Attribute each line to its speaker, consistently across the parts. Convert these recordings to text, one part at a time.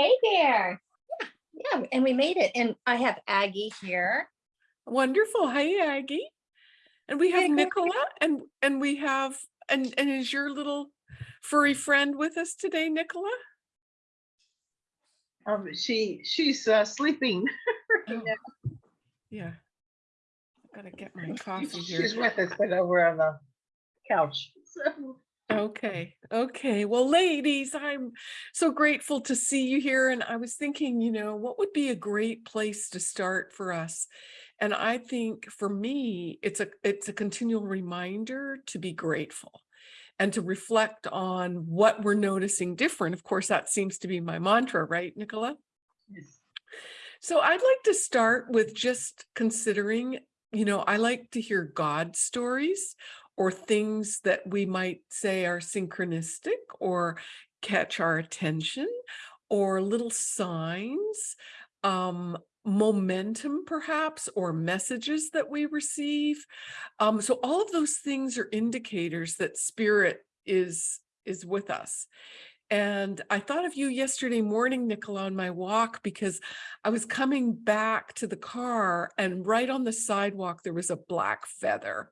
Speaker 1: Hey there. Yeah, yeah, and we made it. And I have Aggie here.
Speaker 2: Wonderful. Hi, Aggie. And we have
Speaker 1: Hey.
Speaker 2: Nicola and and we have and and is your little furry friend with us today, Nicola?
Speaker 3: Um, she, she's uh, sleeping.
Speaker 2: Oh, Yeah. Gotta get my coffee
Speaker 3: She's
Speaker 2: here.
Speaker 3: with us, but over on the couch. So,
Speaker 2: Okay, okay. Well, ladies, I'm so grateful to see you here. And I was thinking, you know, what would be a great place to start for us? And I think for me, it's a it's a continual reminder to be grateful and to reflect on what we're noticing different. Of course, that seems to be my mantra, right, Nicola?
Speaker 3: yes.
Speaker 2: So I'd like to start with just considering, you know, I like to hear God stories or things that we might say are synchronistic or catch our attention or little signs, um, momentum perhaps, or messages that we receive. Um, so all of those things are indicators that spirit is is with us. And I thought of you yesterday morning, Nicola, on my walk, because I was coming back to the car and right on the sidewalk, there was a black feather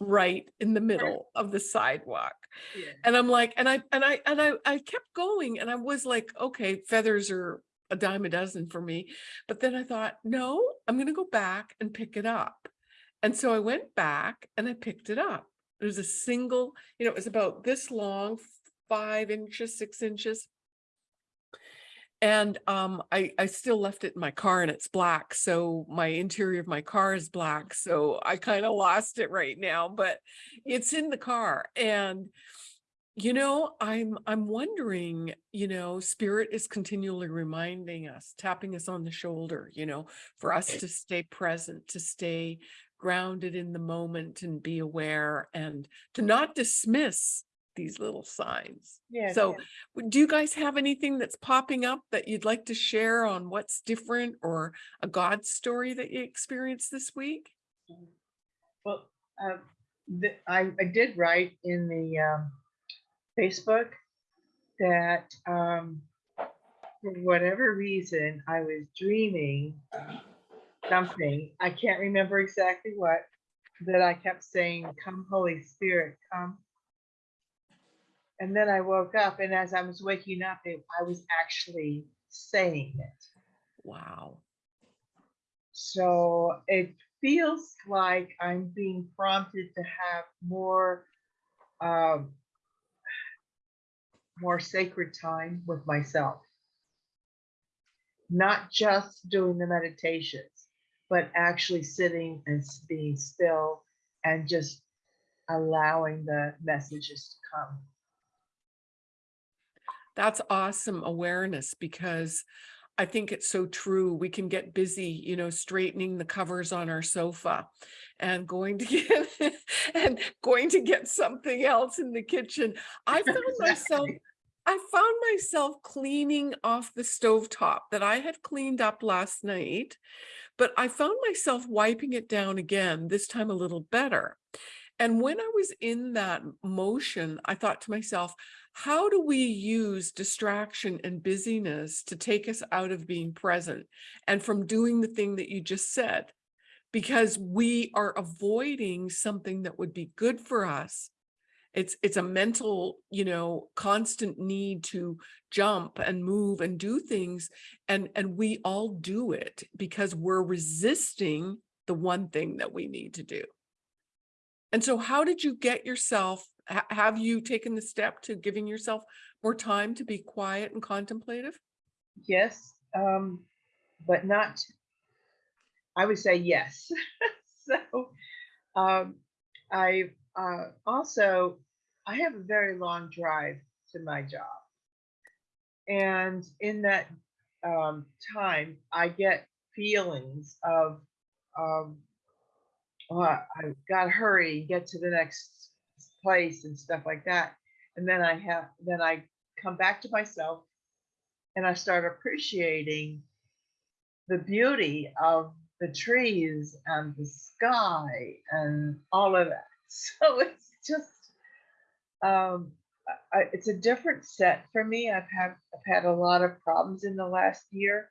Speaker 2: right in the middle of the sidewalk.
Speaker 3: Yeah.
Speaker 2: And I'm like, and I, and I, and I, I kept going and I was like, okay, feathers are a dime a dozen for me. But then I thought, no, I'm going to go back and pick it up. And so I went back and I picked it up. It was a single, you know, it was about this long, five inches, six inches. And um, I, I still left it in my car and it's black. So my interior of my car is black. So I kind of lost it right now, but it's in the car. And, you know, I'm I'm wondering, you know, spirit is continually reminding us, tapping us on the shoulder, you know, for us to stay present, to stay grounded in the moment and be aware and to not dismiss these little signs.
Speaker 3: Yes,
Speaker 2: So do you guys have anything that's popping up that you'd like to share on what's different or a God story that you experienced this week?
Speaker 3: Well, uh, the, I, I did write in the um, Facebook that um, for whatever reason, I was dreaming something. I can't remember exactly what, that I kept saying, come Holy Spirit, come. And then I woke up and as I was waking up, it, I was actually saying it.
Speaker 2: Wow.
Speaker 3: So it feels like I'm being prompted to have more, um, more sacred time with myself. Not just doing the meditations, but actually sitting and being still and just allowing the messages to come.
Speaker 2: That's awesome awareness because I think it's so true. We can get busy, you know, straightening the covers on our sofa and going to get and going to get something else in the kitchen. I found myself I found myself cleaning off the stovetop that I had cleaned up last night, but I found myself wiping it down again, this time a little better. And when I was in that motion, I thought to myself, how do we use distraction and busyness to take us out of being present and from doing the thing that you just said? Because we are avoiding something that would be good for us. It's it's a mental, you know, constant need to jump and move and do things. And, and we all do it because we're resisting the one thing that we need to do. And so how did you get yourself, ha- have you taken the step to giving yourself more time to be quiet and contemplative?
Speaker 3: Yes, um, but not, I would say yes. So, um, I, uh, also, I have a very long drive to my job. And in that, um, time, I get feelings of, um, oh, I I gotta hurry, get to the next place and stuff like that. And then I have, then I come back to myself and I start appreciating the beauty of the trees and the sky and all of that. So it's just um, I, it's a different set for me. I've had, I've had a lot of problems in the last year,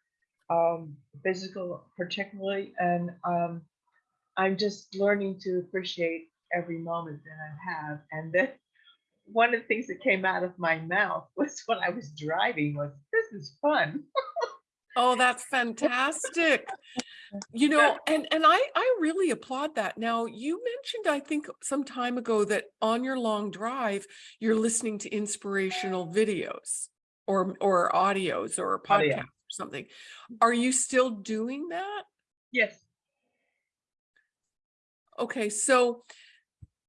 Speaker 3: um, physical particularly, and, um, I'm just learning to appreciate every moment that I have. And then one of the things that came out of my mouth was when I was driving was, this is fun.
Speaker 2: Oh, that's fantastic. You know, and, and I, I really applaud that. Now, you mentioned, I think some time ago that on your long drive, you're listening to inspirational videos or, or audios or oh,
Speaker 3: Audio.
Speaker 2: podcasts or something. Are you still doing that?
Speaker 3: Yes.
Speaker 2: Okay, so,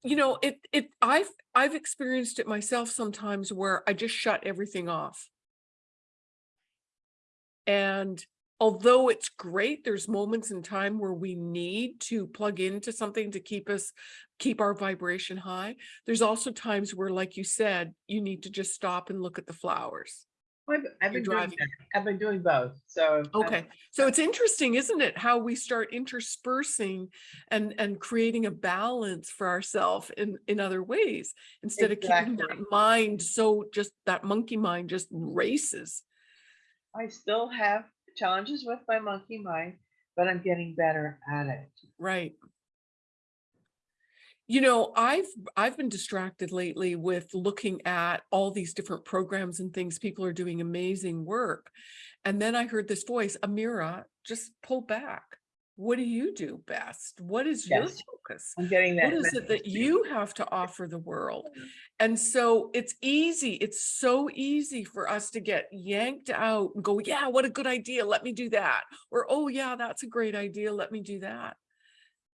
Speaker 2: you know, it, it, I've, I've experienced it myself sometimes where I just shut everything off. And although it's great, there's moments in time where we need to plug into something to keep us, keep our vibration high. There's also times where, like you said, you need to just stop and look at the flowers.
Speaker 3: I've, I've been doing that. I've been doing both, so. I-
Speaker 2: Okay, so it's interesting, isn't it, how we start interspersing and and creating a balance for ourselves in in other ways instead of keeping that mind so just that monkey mind just races.
Speaker 3: I still have challenges with my monkey mind, but I'm getting better at it.
Speaker 2: Right. You know, I've I've been distracted lately with looking at all these different programs and things. People are doing amazing work. And then I heard this voice, Amira, just pull back. What do you do best? What is your focus?
Speaker 3: I'm getting that.
Speaker 2: What is it that you have to offer the world? And so it's easy. It's so easy for us to get yanked out and go, yeah, what a good idea. Let me do that. Or, oh yeah, that's a great idea. Let me do that.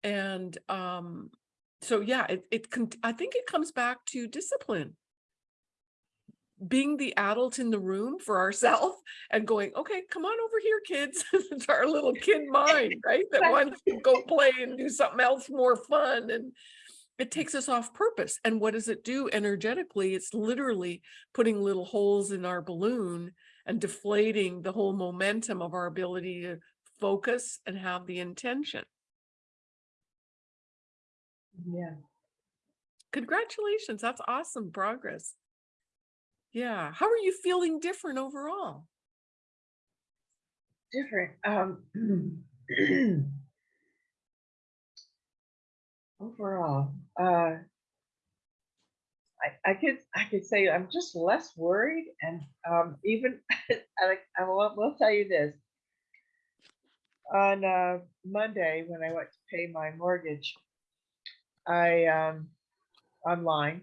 Speaker 2: And um, so yeah, it, it can, I think it comes back to discipline. Being the adult in the room for ourselves and going, okay, come on over here, kids. It's our little kid mind, right? That wants to go play and do something else more fun. And it takes us off purpose. And what does it do energetically? It's literally putting little holes in our balloon and deflating the whole momentum of our ability to focus and have the intention.
Speaker 3: Yeah.
Speaker 2: Congratulations. That's awesome progress. Yeah. How are you feeling different overall?
Speaker 3: different. Um, overall, uh, I, I could I could say I'm just less worried, and um, even I, I will, will tell you this. On uh, Monday, when I went to pay my mortgage, I um, online,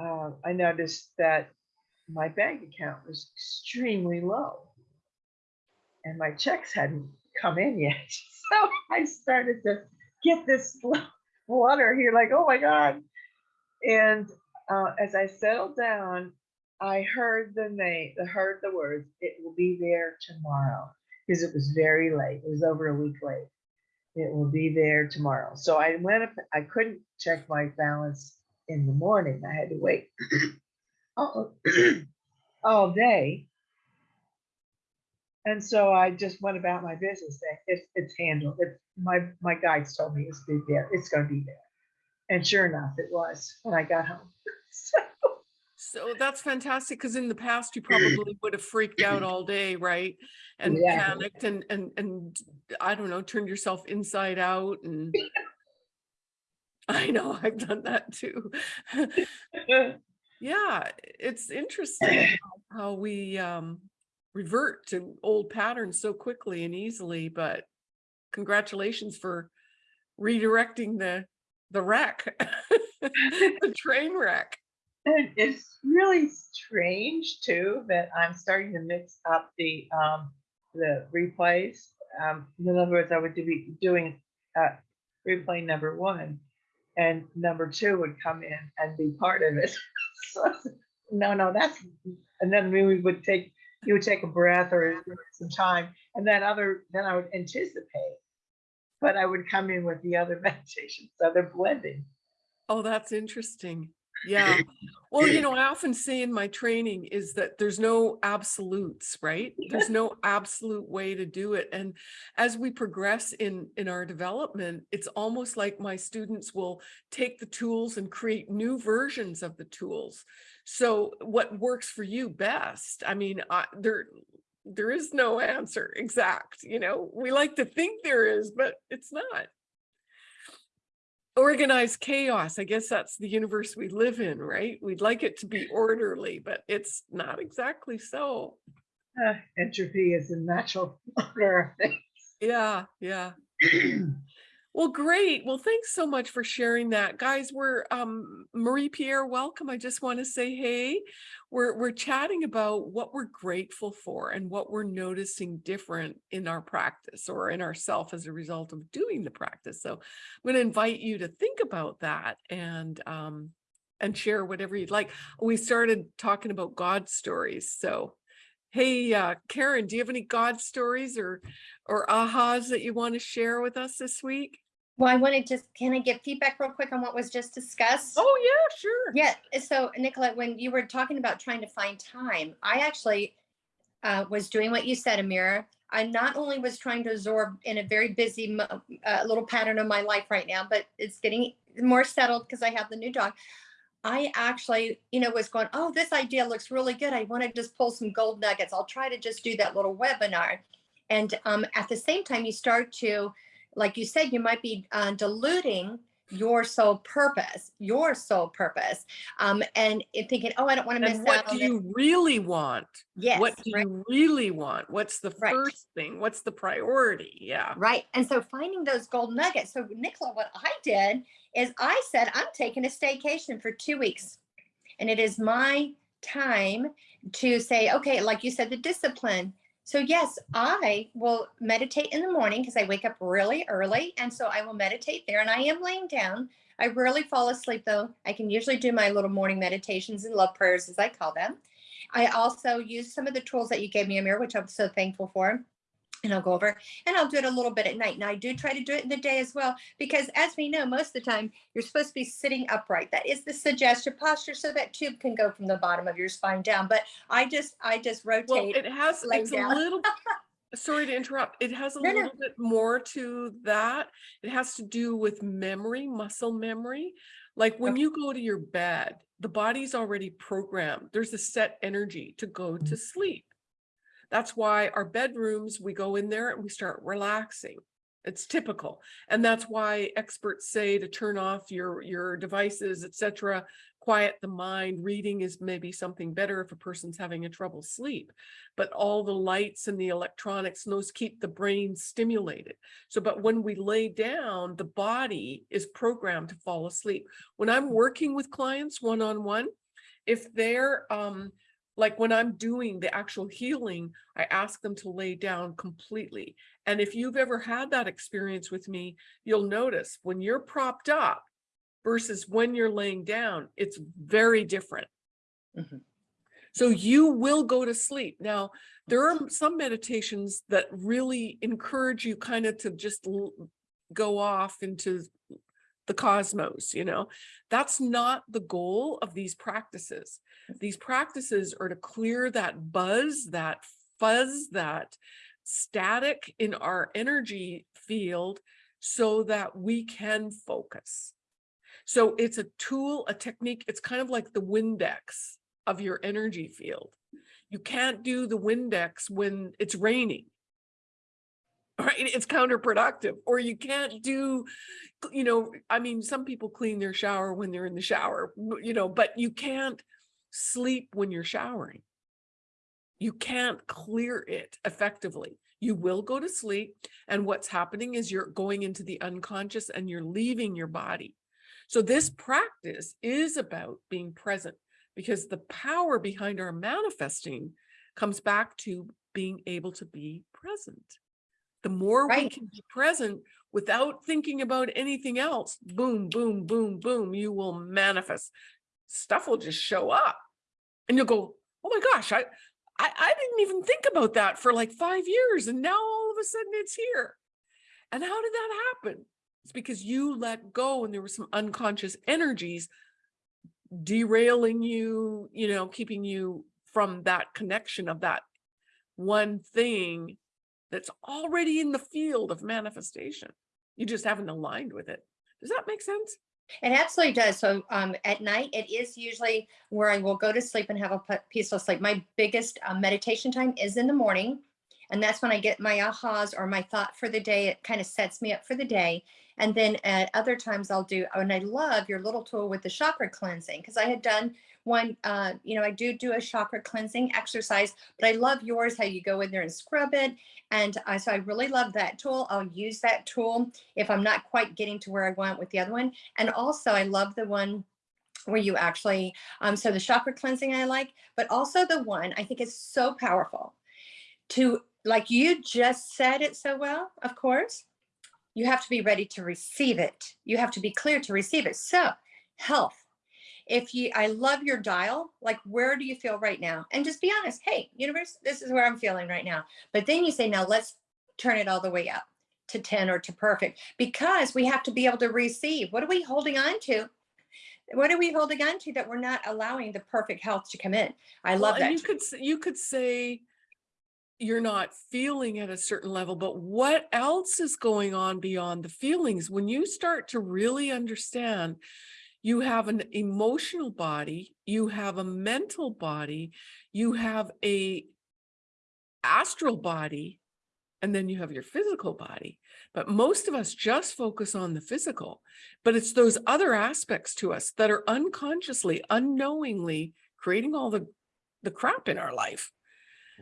Speaker 3: uh, I noticed that my bank account was extremely low and my checks hadn't come in yet. So I started to get this water here, like, oh my God. And uh, as I settled down, I heard the name, I heard the words, it will be there tomorrow, because it was very late. It was over a week late. It will be there tomorrow. So I went up, I couldn't check my balance in the morning. I had to wait all, all day. And so I just went about my business saying, it's, it's handled. It's my, my guides told me it's be there. It's gonna be there. And sure enough, it was when I got home. So,
Speaker 2: So that's fantastic because in the past you probably would have freaked out all day, right? And
Speaker 3: Yeah.
Speaker 2: panicked and and and I don't know, turned yourself inside out and I know I've done that too. Yeah, it's interesting how- how we um revert to old patterns so quickly and easily, but congratulations for redirecting the the wreck, the train wreck.
Speaker 3: And it's really strange too that I'm starting to mix up the um the replays. Um, in other words, I would be doing uh replay number one, and number two would come in and be part of it. so, no, no, that's and then we would take you would take a breath or some time, and then other then I would anticipate, but I would come in with the other meditation, so they're blending.
Speaker 2: Oh, that's interesting. Yeah. Well, you know, I often say in my training is that there's no absolutes, right? There's no absolute way to do it. And as we progress in in our development, it's almost like my students will take the tools and create new versions of the tools. So what works for you best? I mean, I, there, there is no answer exact, you know, we like to think there is, but it's not. Organized chaos, I guess that's the universe we live in, right? We'd like it to be orderly, but it's not exactly so.
Speaker 3: Uh, Entropy is a natural order of things.
Speaker 2: Yeah, yeah. Well, great. Well, thanks so much for sharing that. Guys, we're um Marie Pierre, welcome. I just want to say hey. We're we're chatting about what we're grateful for and what we're noticing different in our practice or in ourself as a result of doing the practice. So I'm going to invite you to think about that and um and share whatever you'd like. We started talking about God stories. So hey, uh, Karen, do you have any God stories or or ahas that you want to share with us this week?
Speaker 1: Well, I want to just, can I get feedback real quick on what was just discussed?
Speaker 2: Oh, yeah, sure.
Speaker 1: Yeah, so Nicolette, when you were talking about trying to find time, I actually uh, was doing what you said, Amira. I not only was trying to absorb in a very busy uh, little pattern of my life right now, but it's getting more settled because I have the new dog. I actually, you know, was going, oh, this idea looks really good. I want to just pull some gold nuggets. I'll try to just do that little webinar. And um, at the same time, you start to, like you said, you might be uh, diluting your sole purpose, your sole purpose, um, and thinking, oh, I don't want to miss
Speaker 2: what
Speaker 1: out
Speaker 2: do
Speaker 1: on this.
Speaker 2: you really want?
Speaker 1: Yes,
Speaker 2: What do
Speaker 1: right.
Speaker 2: you really want? What's the
Speaker 1: Right.
Speaker 2: first thing? What's the priority? Yeah.
Speaker 1: Right. And so finding those gold nuggets. So, Nicola, what I did is I said, I'm taking a staycation for two weeks. And it is my time to say, okay, like you said, the discipline. So, yes, I will meditate in the morning because I wake up really early. And so I will meditate there and I am laying down. I rarely fall asleep though. I can usually do my little morning meditations and love prayers, as I call them. I also use some of the tools that you gave me, Amir, which I'm so thankful for and I'll go over and I'll do it a little bit at night. And I do try to do it in the day as well, because as we know, most of the time you're supposed to be sitting upright. That is the suggested posture, so that tube can go from the bottom of your spine down. But I just, I just rotate.
Speaker 2: Well, it has, it's a little, sorry to interrupt. It has a
Speaker 1: No, no.
Speaker 2: little bit more to that. It has to do with memory, muscle memory. Like when
Speaker 1: Okay.
Speaker 2: you go to your bed, the body's already programmed. There's a set energy to go
Speaker 1: Mm-hmm.
Speaker 2: to sleep. That's why our bedrooms, we go in there and we start relaxing. It's typical. And that's why experts say to turn off your, your devices, etc., quiet the mind. Reading is maybe something better if a person's having a trouble sleep. But all the lights and the electronics, those keep the brain stimulated. So, but when we lay down, the body is programmed to fall asleep. When I'm working with clients one-on-one, if they're um like when I'm doing the actual healing, I ask them to lay down completely. And if you've ever had that experience with me, you'll notice when you're propped up versus when you're laying down, it's very different.
Speaker 1: Mhm.
Speaker 2: So you will go to sleep. Now, there are some meditations that really encourage you kind of to just go off into the cosmos, you know, that's not the goal of these practices. These practices are to clear that buzz, that fuzz, that static in our energy field so that we can focus. So it's a tool, a technique, it's kind of like the Windex of your energy field. You can't do the Windex when it's raining. Right, it's counterproductive, or you can't do, you know, I mean, some people clean their shower when they're in the shower, you know, but you can't sleep when you're showering. You can't clear it effectively. You will go to sleep, and what's happening is you're going into the unconscious and you're leaving your body. So this practice is about being present because the power behind our manifesting comes back to being able to be present. The more we can be present without thinking about anything else, boom, boom, boom, boom, you will manifest. Stuff will just show up. And you'll go, oh my gosh, I, I, I didn't even think about that for like five years. And now all of a sudden it's here. And how did that happen? It's because you let go and there were some unconscious energies derailing you, you know, keeping you from that connection of that one thing that's already in the field of manifestation. You just haven't aligned with it. Does that make sense?
Speaker 1: It absolutely does. So um, at night, it is usually where I will go to sleep and have a peaceful sleep. My biggest uh, meditation time is in the morning. And that's when I get my ahas or my thought for the day. It kind of sets me up for the day. And then at other times I'll do, and I love your little tool with the chakra cleansing because I had done one, uh, you know, I do do a chakra cleansing exercise, but I love yours, how you go in there and scrub it. And I, so I really love that tool. I'll use that tool if I'm not quite getting to where I want with the other one. And also I love the one where you actually, um, so the chakra cleansing I like, but also the one I think is so powerful to, like you just said it so well, of course, you have to be ready to receive it. You have to be clear to receive it. So health, if you, I love your dial, like where do you feel right now? And just be honest, hey, universe, this is where I'm feeling right now. But then you say, now let's turn it all the way up to 10 or to perfect because we have to be able to receive. What are we holding on to? What are we holding on to that we're not allowing the perfect health to come in? I
Speaker 2: Well,
Speaker 1: love
Speaker 2: and
Speaker 1: that.
Speaker 2: You could, you could say you're not feeling at a certain level, but what else is going on beyond the feelings? When you start to really understand, you have an emotional body, you have a mental body, you have a astral body, and then you have your physical body. But most of us just focus on the physical, but it's those other aspects to us that are unconsciously, unknowingly creating all the, the crap in our life.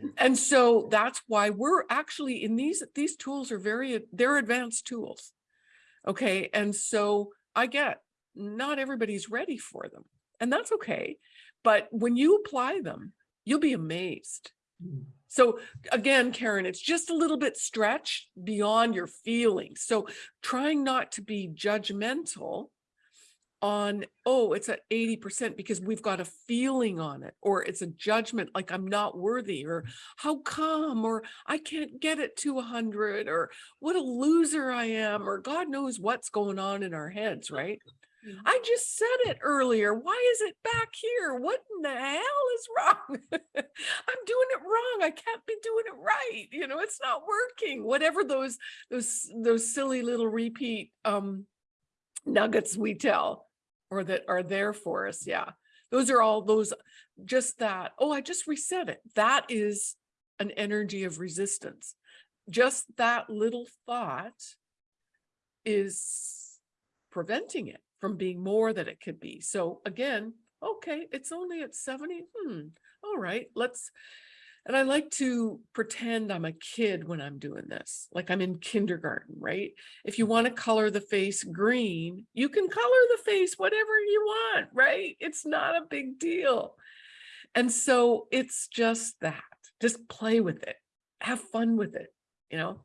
Speaker 2: Mm. And so that's why we're actually in these, these tools are very, they're advanced tools. Okay, and so I get, not everybody's ready for them, and that's okay. But when you apply them, you'll be amazed. Mm. So again, Karen, it's just a little bit stretched beyond your feelings. So trying not to be judgmental on, oh, it's at 80% because we've got a feeling on it, or it's a judgment like I'm not worthy, or how come, or I can't get it to 100, or what a loser I am, or God knows what's going on in our heads, right?
Speaker 1: Mhm.
Speaker 2: I just said it earlier. Why is it back here? What in the hell is wrong? I'm doing it wrong. I can't be doing it right. You know, it's not working. Whatever those those those silly little repeat um nuggets we tell or that are there for us. Yeah. Those are all those just that. Oh, I just reset it. That is an energy of resistance. Just that little thought is preventing it from being more than it could be. So again, okay, it's only at 70. Hmm. All right, let's and I like to pretend I'm a kid when I'm doing this, like I'm in kindergarten, right? If you want to color the face green, you can color the face whatever you want, right? It's not a big deal. And so it's just that, just play with it, have fun with it, you know?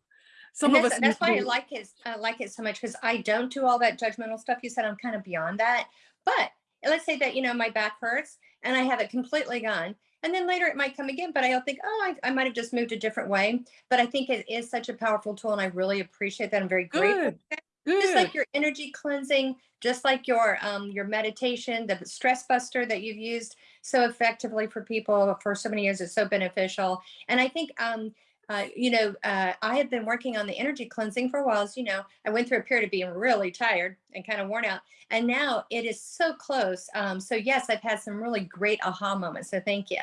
Speaker 2: Some
Speaker 1: And
Speaker 2: of
Speaker 1: that's,
Speaker 2: us.
Speaker 1: that's why I like it. I like it so much because I don't do all that judgmental stuff. You said I'm kind of beyond that. But let's say that, you know, my back hurts and I have it completely gone. And then later it might come again, but I'll think, oh, I, I might have just moved a different way. But I think it is such a powerful tool and I really appreciate that. I'm very grateful.
Speaker 2: Good,
Speaker 1: Just like your energy cleansing, just like your um your meditation, the stress buster that you've used so effectively for people for so many years is so beneficial. And I think um uh, you know, uh, I had been working on the energy cleansing for a while. As you know, I went through a period of being really tired and kind of worn out, and now it is so close. Um, so yes, I've had some really great aha moments. So thank you.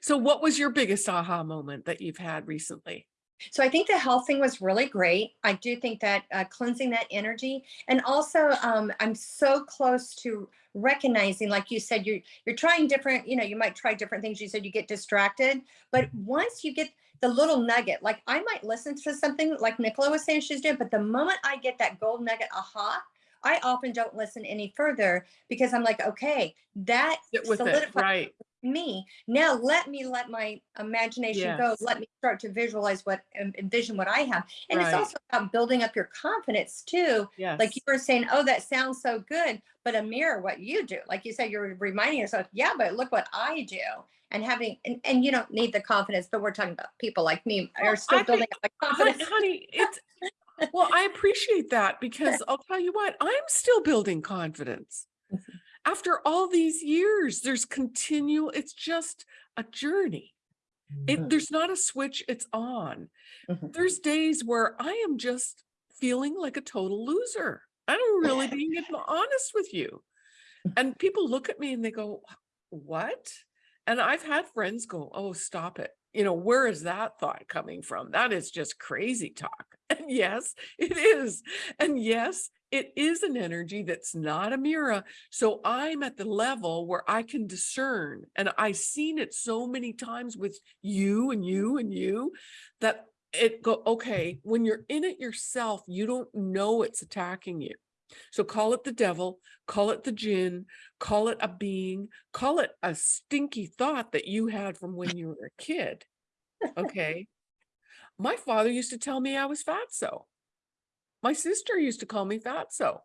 Speaker 2: So what was your biggest aha moment that you've had recently?
Speaker 1: So I think the health thing was really great. I do think that uh, cleansing that energy, and also um, I'm so close to recognizing, like you said, you're you're trying different. You know, you might try different things. You said you get distracted, but once you get the little nugget, like I might listen to something like Nicola was saying she's doing, but the moment I get that gold nugget, aha, I often don't listen any further because I'm like, okay, that
Speaker 2: Sit with it,
Speaker 1: solidified
Speaker 2: right?
Speaker 1: me. Now let me let my imagination go. Let me start to visualize what envision what I have. And it's also about building up your confidence too.
Speaker 2: Yes.
Speaker 1: Like you were saying, oh, that sounds so good, but Amira what you do. Like you said, you're reminding yourself, yeah, but look what I do. And having and, and you don't need the confidence, but we're talking about people like me
Speaker 2: Well,
Speaker 1: are still
Speaker 2: I
Speaker 1: building
Speaker 2: think-
Speaker 1: up my
Speaker 2: Hon-
Speaker 1: confidence.
Speaker 2: honey, it's well, I appreciate that because I'll tell you what, I'm still building confidence. After all these years, there's continual, it's just a journey. It, there's not a switch, it's on.
Speaker 1: Mhm.
Speaker 2: There's days where I am just feeling like a total loser. I'm really being honest with you. And people look at me and they go, what? And I've had friends go, oh, stop it. You know, where is that thought coming from? That is just crazy talk. And yes, it is. And yes, it is an energy that's not a mirror. So I'm at the level where I can discern, and I've seen it so many times with you and you and you that it go, okay, when you're in it yourself, you don't know it's attacking you. So call it the devil, call it the jinn, call it a being, call it a stinky thought that you had from when you were a kid. Okay. My father used to tell me I was fatso. My sister used to call me fatso.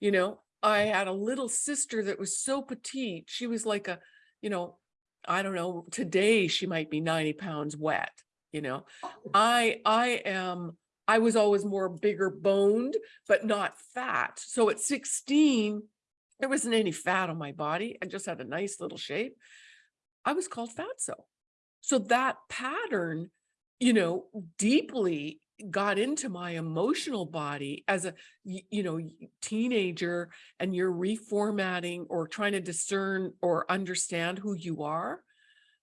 Speaker 2: You know, I had a little sister that was so petite. She was like a, you know, I don't know, today she might be 90 pounds wet, you know. Oh. I I am I was always more bigger boned, but not fat. So at 16, there wasn't any fat on my body. I just had a nice little shape. I was called fatso. So that pattern, you know, deeply got into my emotional body as a, you know, teenager and you're reformatting or trying to discern or understand who you are.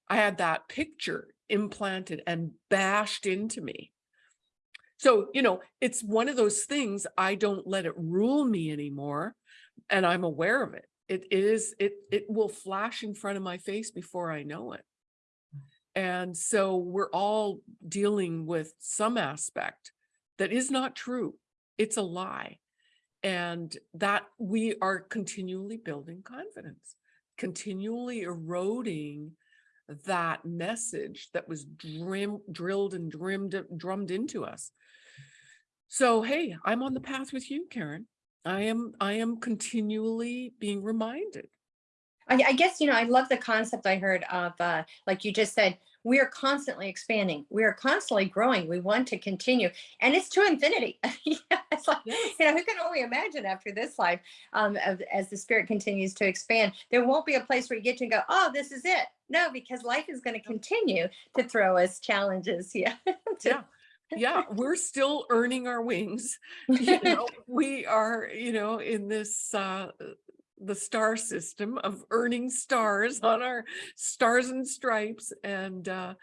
Speaker 2: I had that picture implanted and bashed into me. So, you know, it's one of those things, I don't let it rule me anymore. And I'm aware of it. It is, it, it will flash in front of my face before I know it. And so we're all dealing with some aspect that is not true. It's a lie. And that we are continually building confidence, continually eroding that message that was drim, drilled and drummed, drummed into us. So, hey, I'm on the path with you, Karen. I am, I am continually being reminded.
Speaker 1: I, I guess, you know, I love the concept I heard of, uh, like you just said, we are constantly expanding. We are constantly growing. We want to continue and it's to infinity. Yeah, it's like,
Speaker 2: Yes.
Speaker 1: you know, who can only imagine after this life, um, of, as the spirit continues to expand, there won't be a place where you get to go, oh, this is it. No, because life is going to continue to throw us challenges. Yeah. To-
Speaker 2: Yeah. Yeah, we're still earning our wings. You know, we are, you know, in this uh the star system of earning stars on our stars and stripes. And uh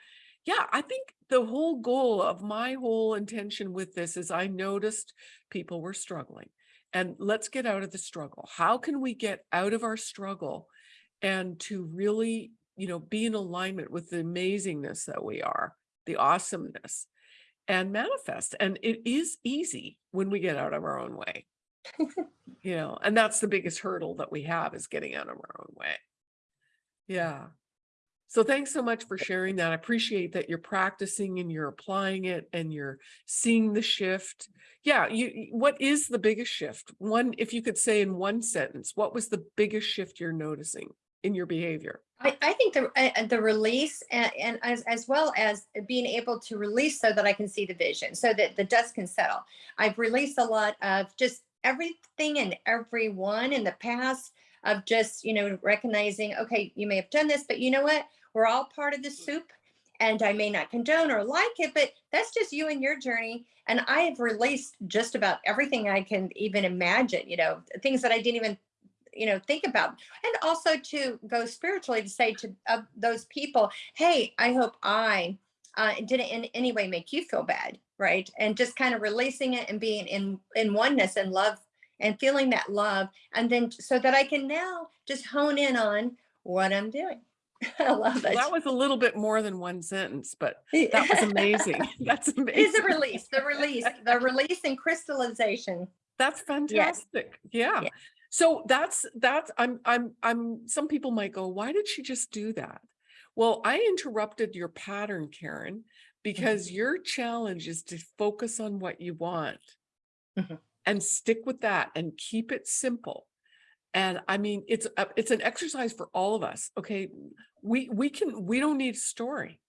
Speaker 2: yeah, I think the whole goal of my whole intention with this is I noticed people were struggling. And let's get out of the struggle. How can we get out of our struggle and to really, you know, be in alignment with the amazingness that we are, the awesomeness and manifest. And it is easy when we get out of our own way. you know, and that's the biggest hurdle that we have is getting out of our own way. Yeah. So thanks so much for sharing that. I appreciate that you're practicing and you're applying it and you're seeing the shift. Yeah, you what is the biggest shift? One, if you could say in one sentence, what was the biggest shift you're noticing in your behavior?
Speaker 1: I, I think the uh, the release and, and as as well as being able to release so that I can see the vision, so that the dust can settle. I've released a lot of just everything and everyone in the past of just you know recognizing, okay, you may have done this, but you know what? We're all part of the soup, and I may not condone or like it, but that's just you and your journey. And I have released just about everything I can even imagine. You know, things that I didn't even you know think about and also to go spiritually to say to uh, those people hey i hope i uh, didn't in any way make you feel bad right and just kind of releasing it and being in in oneness and love and feeling that love and then so that i can now just hone in on what i'm doing i love it
Speaker 2: that was a little bit more than one sentence, but that was amazing. That's amazing.
Speaker 1: it is
Speaker 2: amazing.
Speaker 1: a release the release the release and crystallization
Speaker 2: That's fantastic. Yeah.
Speaker 1: Yeah.
Speaker 2: So that's that's I'm I'm I'm some people might go, why did she just do that? Well, I interrupted your pattern, Karen, because your challenge is to focus on what you want
Speaker 1: Mhm.
Speaker 2: and stick with that and keep it simple. And I mean, it's a, it's an exercise for all of us. Okay. We we can we don't need a story.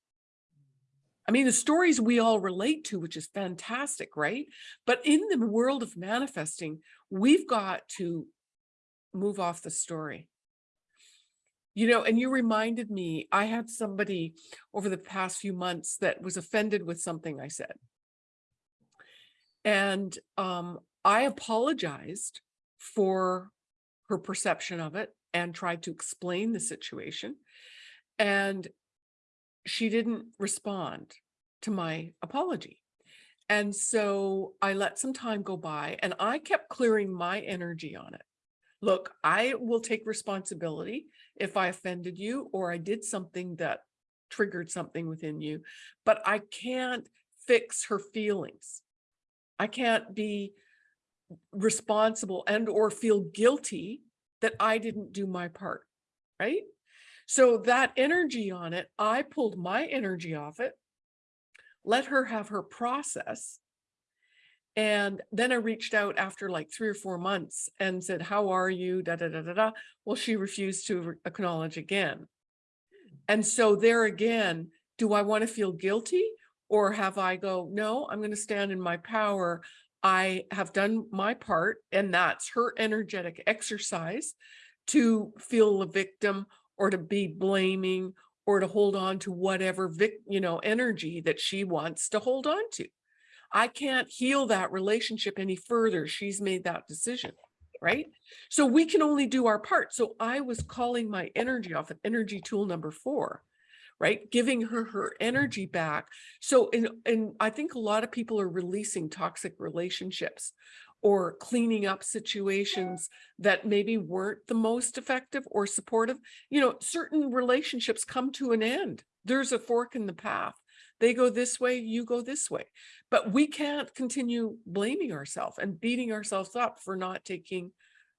Speaker 2: I mean, the stories we all relate to, which is fantastic, right? But in the world of manifesting, we've got to move off the story. You know, and you reminded me, I had somebody over the past few months that was offended with something I said. And um, I apologized for her perception of it and tried to explain the situation. And she didn't respond to my apology. And so I let some time go by and I kept clearing my energy on it. Look, I will take responsibility if I offended you or I did something that triggered something within you, but I can't fix her feelings. I can't be responsible and or feel guilty that I didn't do my part, right? So that energy on it, I pulled my energy off it, let her have her process. And then I reached out after like three or four months and said, how are you? Da, da, da, da, da. Well, she refused to acknowledge again. And so there again, do I want to feel guilty or have I go, no, I'm going to stand in my power. I have done my part and that's her energetic exercise to feel a victim or to be blaming or to hold on to whatever vic, you know, energy that she wants to hold on to. I can't heal that relationship any further. She's made that decision, right? So we can only do our part. So I was calling my energy off at energy tool number four, right? Giving her her energy back. So, and, and I think a lot of people are releasing toxic relationships or cleaning up situations that maybe weren't the most effective or supportive. You know, certain relationships come to an end. There's a fork in the path. They go this way, you go this way. But we can't continue blaming ourselves and beating ourselves up for not taking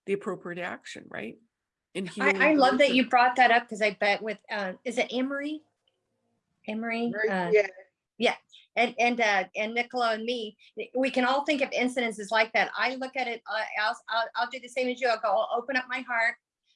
Speaker 2: the appropriate action, right? In healing
Speaker 1: I, I
Speaker 2: the
Speaker 1: love that you brought that up because I bet with, uh, is it Emery? Emery? Uh,
Speaker 3: Yeah,
Speaker 1: and and uh and Nicola and me, we can all think of incidences like that. I look at it, uh, I'll, I'll I'll do the same as you. I'll go, I'll open up my heart.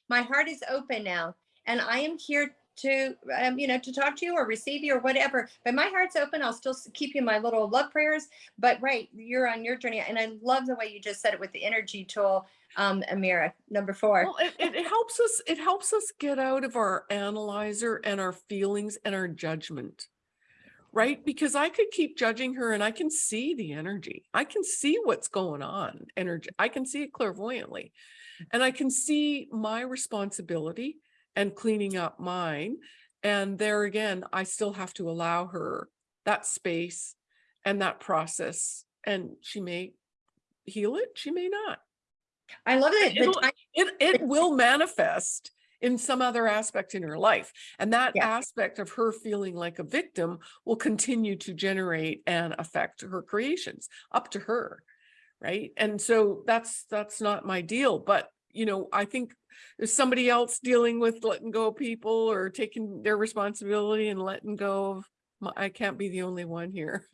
Speaker 1: My heart is open now, and I am here to um, you know to talk to you or receive you or whatever. But my heart's open. I'll still keep you my little love prayers. But right, you're on your journey, and I love the way you just said it with the energy tool, um, Amira, number four.
Speaker 2: Well, it, it helps us, it helps us get out of our analyzer and our feelings and our judgment. Right? Because I could keep judging her and I can see the energy. I can see what's going on, energy. I can see it clairvoyantly. And I can see my responsibility and cleaning up mine. And there again, I still have to allow her that space and that process. And she may heal it, she may not.
Speaker 1: I love it.
Speaker 2: It'll- It, it will manifest in some other aspect in her life. And that
Speaker 1: Yeah.
Speaker 2: aspect of her feeling like a victim will continue to generate and affect her creations up to her. Right. And so that's, that's not my deal, but you know, I think there's somebody else dealing with letting go of people or taking their responsibility and letting go of, my- I can't be the only one here.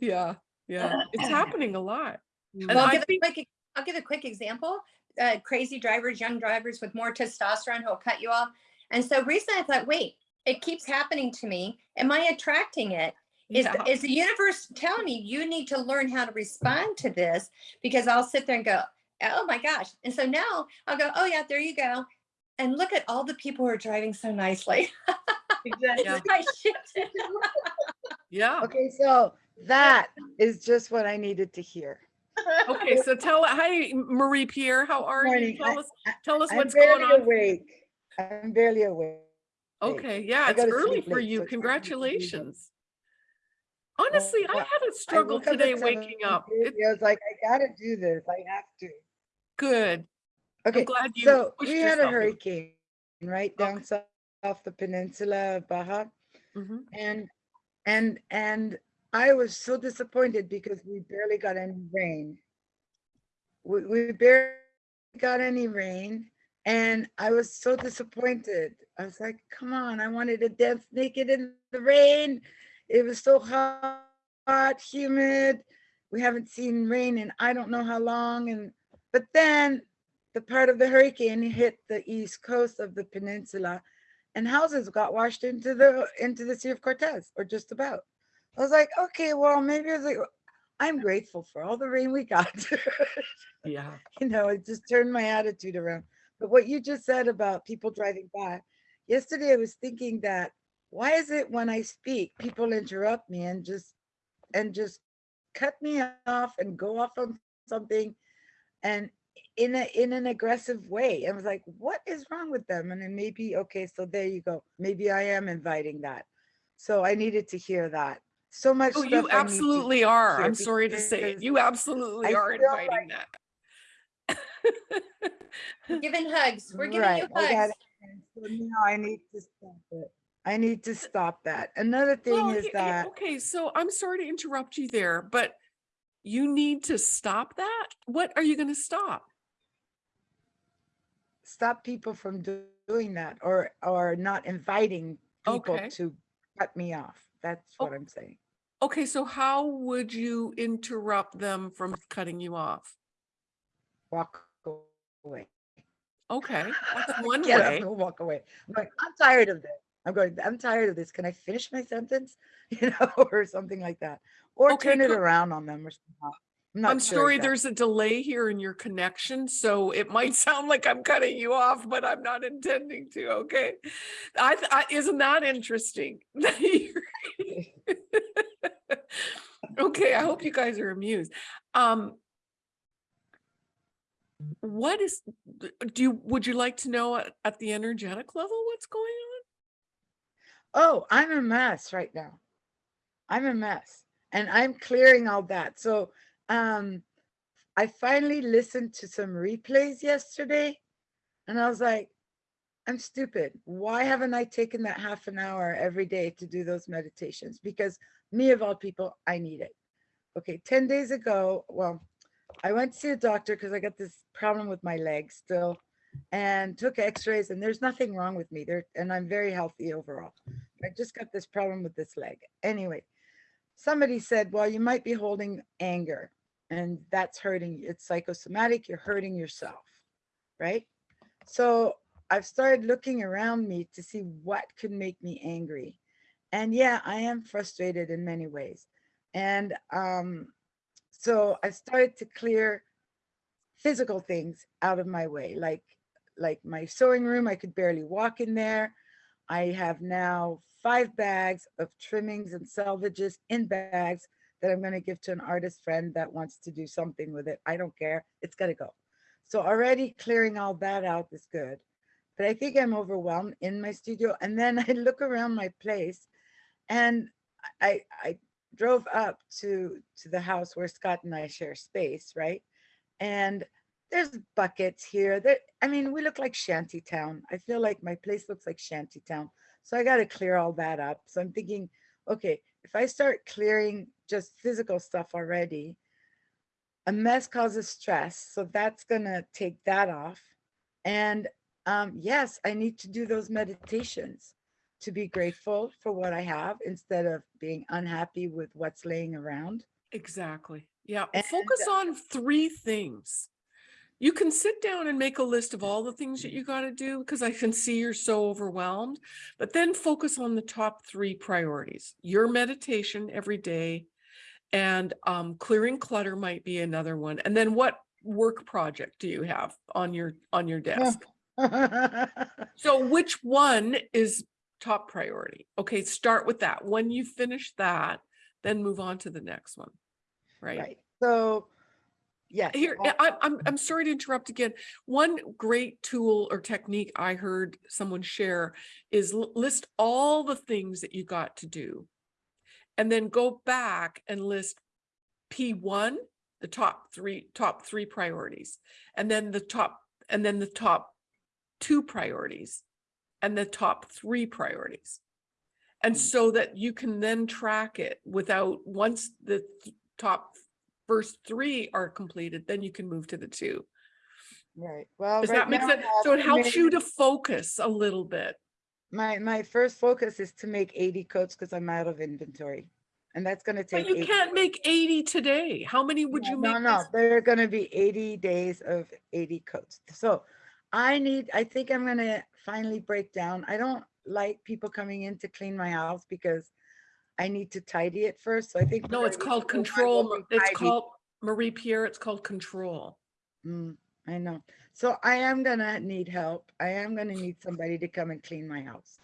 Speaker 2: Yeah, yeah, it's happening a lot. And
Speaker 1: Well, I'll
Speaker 2: I
Speaker 1: give, a quick, I'll give a quick example. Uh, crazy drivers, young drivers with more testosterone who'll cut you off. And so recently I thought, wait, it keeps happening to me. Am I attracting it? Is,
Speaker 2: Yeah.
Speaker 1: is the universe telling me you need to learn how to respond to this? Because I'll sit there and go, oh my gosh. And so now I'll go, oh yeah, there you go. And look at all the people who are driving so nicely.
Speaker 3: exactly.
Speaker 2: Yeah.
Speaker 1: I shifted.
Speaker 2: Yeah.
Speaker 4: Okay, so that is just what I needed to hear.
Speaker 2: Okay, so tell, hi, Marie Pierre, how are you?
Speaker 4: Morning.
Speaker 2: Tell
Speaker 4: I-
Speaker 2: us, tell us
Speaker 4: I'm
Speaker 2: what's going
Speaker 4: barely
Speaker 2: on.
Speaker 4: awake. I'm barely awake.
Speaker 2: Okay, yeah,
Speaker 4: I
Speaker 2: it's early for you.
Speaker 4: so it's hard for me to do that.
Speaker 2: Congratulations. Honestly, I had a struggle
Speaker 4: woke up at
Speaker 2: today waking up. It-
Speaker 4: I was like, I gotta do this. I have to.
Speaker 2: Good.
Speaker 4: Okay,
Speaker 2: I'm glad you
Speaker 4: so we had a hurricane right down
Speaker 2: Okay.
Speaker 4: south off the peninsula of Baja.
Speaker 2: Mhm.
Speaker 4: And, and, and I was so disappointed because we barely got any rain. We, we barely got any rain and I was so disappointed. I was like, come on, I wanted to dance naked in the rain. It was so hot, hot, humid. We haven't seen rain in I don't know how long. And, but then the part of the hurricane hit the east coast of the peninsula and houses got washed into the into the Sea of Cortez, or just about. I was like, okay, well, maybe it's like I'm grateful for all the rain we got.
Speaker 2: Yeah.
Speaker 4: you know, it just turned my attitude around. But what you just said about people driving by, yesterday I was thinking that why is it when I speak, people interrupt me and just and just cut me off and go off on something and in a in an aggressive way. I was like, what is wrong with them? And then maybe, okay, so there you go. Maybe I am inviting that. So I needed to hear that. So much.
Speaker 2: Oh, you
Speaker 4: I need to
Speaker 2: absolutely are. I'm sorry to say it. You absolutely
Speaker 4: I
Speaker 2: are
Speaker 4: feel
Speaker 2: inviting that.
Speaker 1: Giving hugs. We're giving
Speaker 4: Right,
Speaker 1: you
Speaker 4: I
Speaker 1: hugs.
Speaker 4: it. So now I need to stop it. I need to stop that. Another thing
Speaker 2: Well,
Speaker 4: is that,
Speaker 2: Okay, so I'm sorry to interrupt you there, but you need to stop that? What are you gonna stop?
Speaker 4: stop people from doing that or, or not inviting people
Speaker 2: Okay.
Speaker 4: to cut me off. That's
Speaker 2: Oh.
Speaker 4: what I'm saying.
Speaker 2: Okay, so how would you interrupt them from cutting you off?
Speaker 4: Walk away.
Speaker 2: Okay, that's one
Speaker 4: Get up
Speaker 2: way.
Speaker 4: and walk away. I'm going, I'm tired of this. I'm going, I'm tired of this. Can I finish my sentence? You know, or something like that. Or
Speaker 2: Okay,
Speaker 4: turn it around on them or something. I'm not
Speaker 2: I'm
Speaker 4: sure
Speaker 2: sorry, there's a delay here in your connection, so it might sound like I'm cutting you off, but I'm not intending to, okay? I, I, isn't that interesting? Okay, I hope you guys are amused. Um. What is, do you, would you like to know at, at the energetic level what's going on?
Speaker 4: Oh, I'm a mess right now. I'm a mess and I'm clearing all that. So, um, I finally listened to some replays yesterday and I was like, I'm stupid. Why haven't I taken that half an hour every day to do those meditations? Because me of all people, I need it. Okay, 10 days ago, well, I went to see a doctor because I got this problem with my legs still and took x-rays and there's nothing wrong with me there and I'm very healthy overall. I just got this problem with this leg. Anyway, somebody said, well, you might be holding anger and that's hurting. It's psychosomatic. You're hurting yourself, right? So I've started looking around me to see what could make me angry. And yeah, I am frustrated in many ways. And um, so I started to clear physical things out of my way, like like my sewing room. I could barely walk in there. I have now five bags of trimmings and salvages in bags that I'm going to give to an artist friend that wants to do something with it. I don't care. It's got to go. So already clearing all that out is good. But I think I'm overwhelmed in my studio. And then I look around my place and I, I drove up to, to the house where Scott and I share space, right? And there's buckets here that, I mean, we look like shanty town. I feel like my place looks like shanty town. So I got to clear all that up. So I'm thinking, okay, if I start clearing just physical stuff already, a mess causes stress. So that's going to take that off. And um, yes, I need to do those meditations to be grateful for what I have instead of being unhappy with what's laying around.
Speaker 2: Exactly. Yeah.
Speaker 4: And,
Speaker 2: Focus on three things. You can sit down and make a list of all the things that you got to do because I can see you're so overwhelmed, but then focus on the top three priorities. Your meditation every day and um, clearing clutter might be another one. And then what work project do you have on your on your desk? So which one is top priority? Okay, start with that. When you finish that, then move on to the next one. Right?
Speaker 4: right. So, yes.
Speaker 2: Here, I, I'm, I'm sorry to interrupt again. One great tool or technique I heard someone share is list all the things that you got to do. And then go back and list P1, the top three, top three priorities. And then the top, and then the top two priorities and the top three priorities. And hmm. so that you can then track it without, once the th- top first three are completed, then you can move to the two.
Speaker 4: Right. Well,
Speaker 2: Does
Speaker 4: right
Speaker 2: that make sense? So it helps you to focus a little bit.
Speaker 4: My, my first focus is to make 80 coats because I'm out of inventory. And that's going to take.
Speaker 2: But you can't make 80 today. How many would
Speaker 4: No,
Speaker 2: you
Speaker 4: No,
Speaker 2: make?
Speaker 4: no,
Speaker 2: this-
Speaker 4: there are gonna be eighty days of eighty coats. So I need, I think I'm gonna finally break down. I don't like people coming in to clean my house because I need to tidy it first. So I think.
Speaker 2: No, it's called
Speaker 4: to do, I
Speaker 2: control. It's called, Marie Pierre, it's called control.
Speaker 4: Mm, I know. So I am gonna need help. I am gonna need somebody to come and clean my house.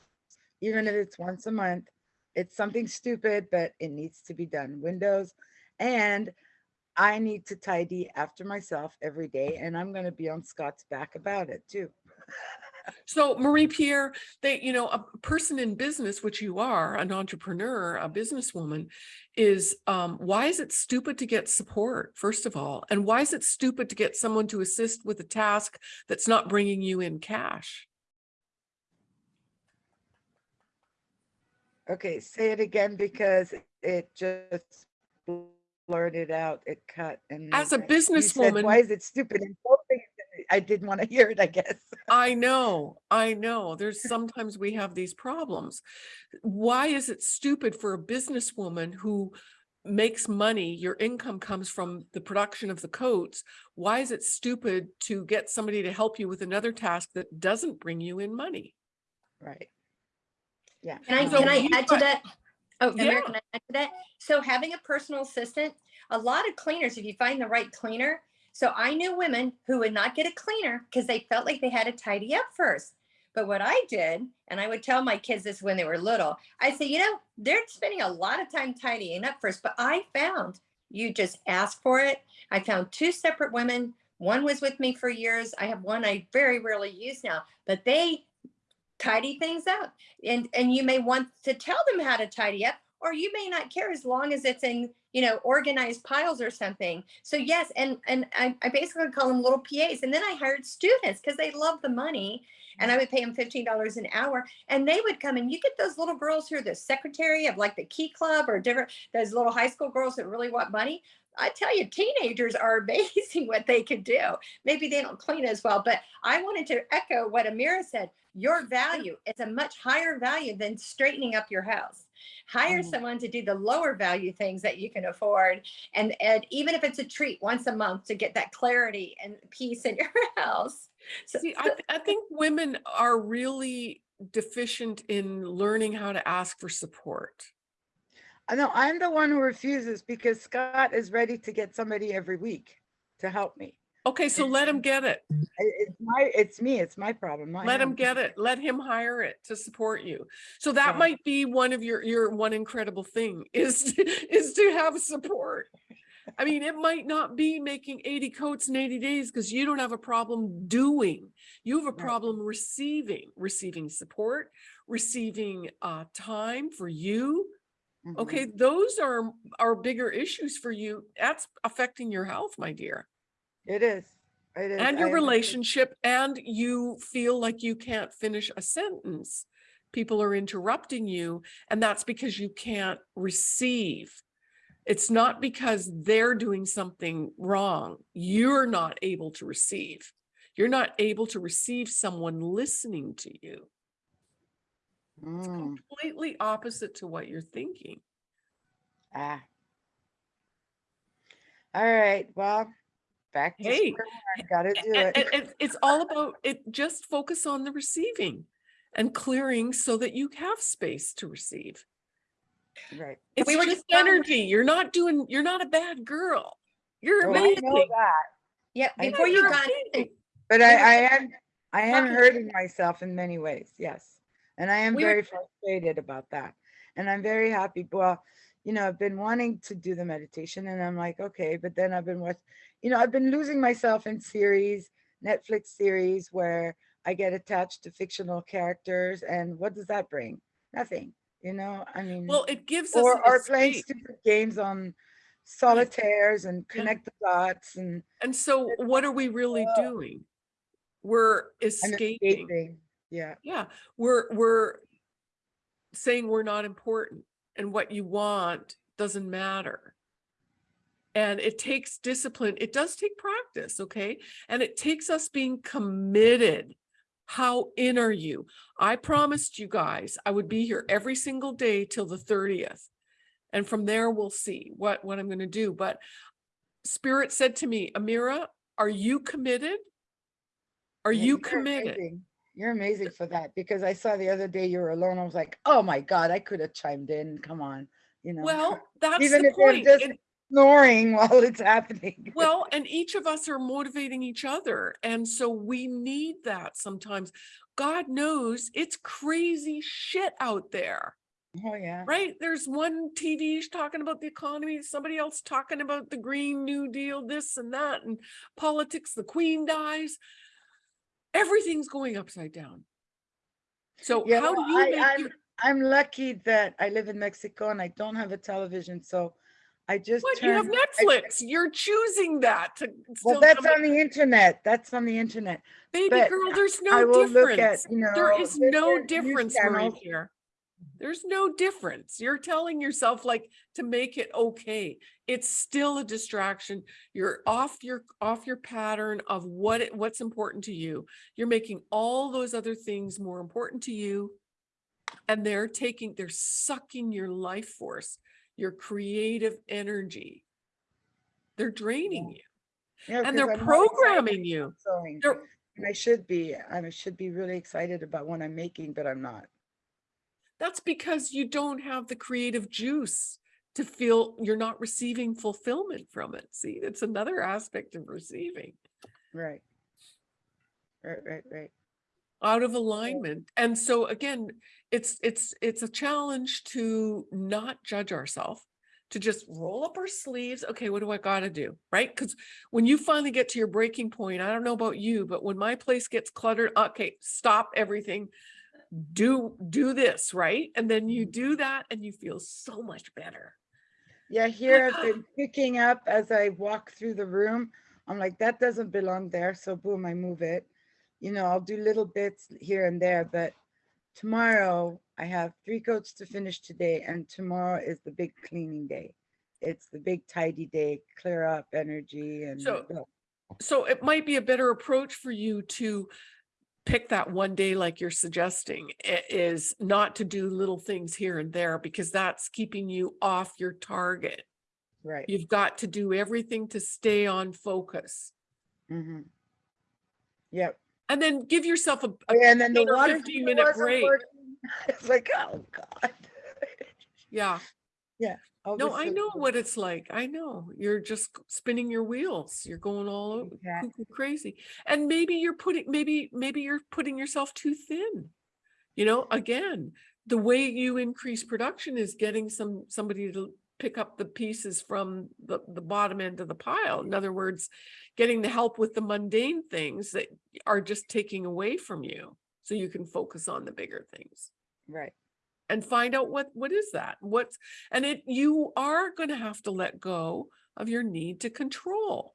Speaker 4: Even if it's once a month, it's something stupid, but it needs to be done. Windows And I need to tidy after myself every day and I'm gonna be on Scott's back about it too.
Speaker 2: So Marie Pierre, they, you know, a person in business, which you are, an entrepreneur, a businesswoman, is um, why is it stupid to get support, first of all? And why is it stupid to get someone to assist with a task that's not bringing you in cash?
Speaker 4: Okay, say it again because it just blurted out, it cut and.
Speaker 2: As a businesswoman,
Speaker 4: Why is it stupid? And both things, I didn't want to hear it, I guess.
Speaker 2: I know, I know. There's sometimes we have these problems. Why is it stupid for a businesswoman who makes money, your income comes from the production of the coats? Why is it stupid to get somebody to help you with another task that doesn't bring you in money?
Speaker 4: Right. Yeah.
Speaker 1: Can I,
Speaker 2: So
Speaker 1: can I
Speaker 2: you
Speaker 1: add to that? Oh, Amir,
Speaker 2: Yeah.
Speaker 1: can I add to that? So having a personal assistant, a lot of cleaners, if you find the right cleaner. So I knew women who would not get a cleaner because they felt like they had to tidy up first. But what I did, and I would tell my kids this when they were little, I'd say, you know, they're spending a lot of time tidying up first, but I found you just ask for it. I found two separate women. One was with me for years. I have one I very rarely use now, but they tidy things up and and you may want to tell them how to tidy up or you may not care as long as it's in you know organized piles or something so yes and and i, I basically call them little pas and then i hired students because they love the money and i would pay them $15 an hour and they would come and you get those little girls who are the secretary of like the key club or different those little high school girls that really want money I tell you, teenagers are amazing what they can do. Maybe they don't clean as well, but I wanted to echo what Amira said. Your value is a much higher value than straightening up your house. Hire
Speaker 4: Mhm.
Speaker 1: someone to do the lower value things that you can afford. And, and even if it's a treat once a month to get that clarity and peace in your house. So,
Speaker 2: See, I, th- I think women are really deficient in learning how to ask for support.
Speaker 4: I know I'm the one who refuses because Scott is ready to get somebody every week to help me.
Speaker 2: Okay, so let him get it.
Speaker 4: It's my, it's me, it's my problem.
Speaker 2: Let him
Speaker 4: him.
Speaker 2: get it. Let him hire it to support you. So that
Speaker 4: Yeah.
Speaker 2: might be one of your, your one incredible thing is, is to have support. I mean, it might not be making 80 coats in 80 days because you don't have a problem doing. You have a problem receiving, receiving support, receiving uh, time for you. Okay, those are, are bigger issues for you. That's affecting your health, my dear.
Speaker 4: It is. It is.
Speaker 2: And
Speaker 4: I
Speaker 2: your
Speaker 4: understand.
Speaker 2: relationship, and you feel like you can't finish a sentence. People are interrupting you, and that's because you can't receive. It's not because they're doing something wrong. You're not able to receive. You're not able to receive someone listening to you.
Speaker 4: Mm,
Speaker 2: Completely opposite to what you're thinking.
Speaker 4: ah. All right, well, back to
Speaker 2: Hey,
Speaker 4: gotta do
Speaker 2: And,
Speaker 4: it.
Speaker 2: and- and it's all about it, just focus on the receiving and clearing so that you have space to receive.
Speaker 4: Right.
Speaker 2: It's
Speaker 1: We were
Speaker 2: just
Speaker 1: just talking-
Speaker 2: energy. You're not doing, you're not a bad girl. You're
Speaker 4: Oh, I
Speaker 2: amazing.
Speaker 4: know that,
Speaker 1: yeah, before
Speaker 2: Yeah,
Speaker 1: you got
Speaker 2: amazing.
Speaker 4: but I, I am, I am hurting myself in many ways, yes. And I am
Speaker 1: We were-
Speaker 4: very frustrated about that. And I'm very happy, well, you know, I've been wanting to do the meditation and I'm like, okay, but then I've been watch, you know, I've been losing myself in series, Netflix series where I get attached to fictional characters and what does that bring? Nothing, you know, I mean.
Speaker 2: Well, it gives us
Speaker 4: Or,
Speaker 2: an
Speaker 4: or playing stupid games on solitaires and connect the dots and
Speaker 2: And so what are we really
Speaker 4: Oh.
Speaker 2: doing? We're escaping.
Speaker 4: escaping. Yeah,
Speaker 2: Yeah, we're, we're saying we're not important and what you want doesn't matter. And it takes discipline. It does take practice, okay? And it takes us being committed. How in are you? I promised you guys I would be here every single day till the 30th. And from there, we'll see what, what I'm gonna do. But Spirit said to me, Amira, are you committed? Are
Speaker 4: Yeah,
Speaker 2: you committed?
Speaker 4: amazing. You're amazing for that because I saw the other day you were alone. I was like, oh my God, I could have chimed in. Come on, you know.
Speaker 2: Well, that's
Speaker 4: even
Speaker 2: the
Speaker 4: if
Speaker 2: point.
Speaker 4: just
Speaker 2: And-
Speaker 4: snoring while it's happening.
Speaker 2: Well, and each of us are motivating each other. And so we need that sometimes. God knows it's crazy shit out there.
Speaker 4: Oh, yeah.
Speaker 2: right? There's one TV talking about the economy, somebody else talking about the Green New Deal, this and that, and politics, the Queen dies. Everything's going upside down. So
Speaker 4: Yeah,
Speaker 2: how do you
Speaker 4: I-
Speaker 2: make
Speaker 4: I'm-
Speaker 2: your,
Speaker 4: I'm lucky that I live in Mexico and I don't have a television, so I just
Speaker 2: what, you have
Speaker 4: turn. I-
Speaker 2: Netflix, you're choosing that to
Speaker 4: Well, that's on the internet. That's on the internet.
Speaker 2: Baby
Speaker 4: but
Speaker 2: girl, there's
Speaker 4: I
Speaker 2: no
Speaker 4: will look at, you know.
Speaker 2: There is no difference,
Speaker 4: channels.
Speaker 2: here. There's no difference. You're telling yourself like to make it okay. It's still a distraction. You're off your off your pattern of what it, what's important to you. You're making all those other things more important to you. And they're taking, they're sucking your life force, your creative energy. They're draining you
Speaker 4: Yeah,
Speaker 2: and they're
Speaker 4: I'm
Speaker 2: programming you. They're,
Speaker 4: And I should be, I should be really excited about what I'm making, but I'm not.
Speaker 2: That's because you don't have the creative juice to feel you're not receiving fulfillment from it. See, it's another aspect of receiving
Speaker 4: Right. Right, right, right.
Speaker 2: Out of alignment. And so again, it's it's it's a challenge to not judge ourselves, to just roll up our sleeves. Okay, what do I got to do? Right? Because when you finally get to your breaking point, I don't know about you, but when my place gets cluttered, okay, stop everything. Do do this, right? And then you mm-hmm. do that and you feel so much better.
Speaker 4: Yeah, here I've been picking up as I walk through the room. I'm like, that doesn't belong there. So boom, I move it. You know, I'll do little bits here and there, but tomorrow I have three coats to finish today and tomorrow is the big cleaning day. It's the big tidy day, clear up energy and
Speaker 2: So-. So it might be a better approach for you to pick that one day like you're suggesting i- is not to do little things here and there because that's keeping you off your target.
Speaker 4: right.
Speaker 2: You've got to do everything to stay on focus.
Speaker 4: hmm Yep.
Speaker 2: And then give yourself a, a
Speaker 4: Oh, yeah, And then the water
Speaker 2: 15 minute break.
Speaker 4: working. It's like, oh God.
Speaker 2: yeah.
Speaker 4: All
Speaker 2: No,
Speaker 4: this
Speaker 2: I know what it's like. I know. You're just spinning your wheels. You're going all over
Speaker 4: Exactly.
Speaker 2: crazy. And maybe you're putting maybe maybe you're putting yourself too thin. You know, again, the way you increase production is getting some somebody to pick up the pieces from the, the bottom end of the pile. In other words, getting the help with the mundane things that are just taking away from you so you can focus on the bigger things.
Speaker 4: Right.
Speaker 2: and find out what what is that? What's and it you are going to have to let go of your need to control.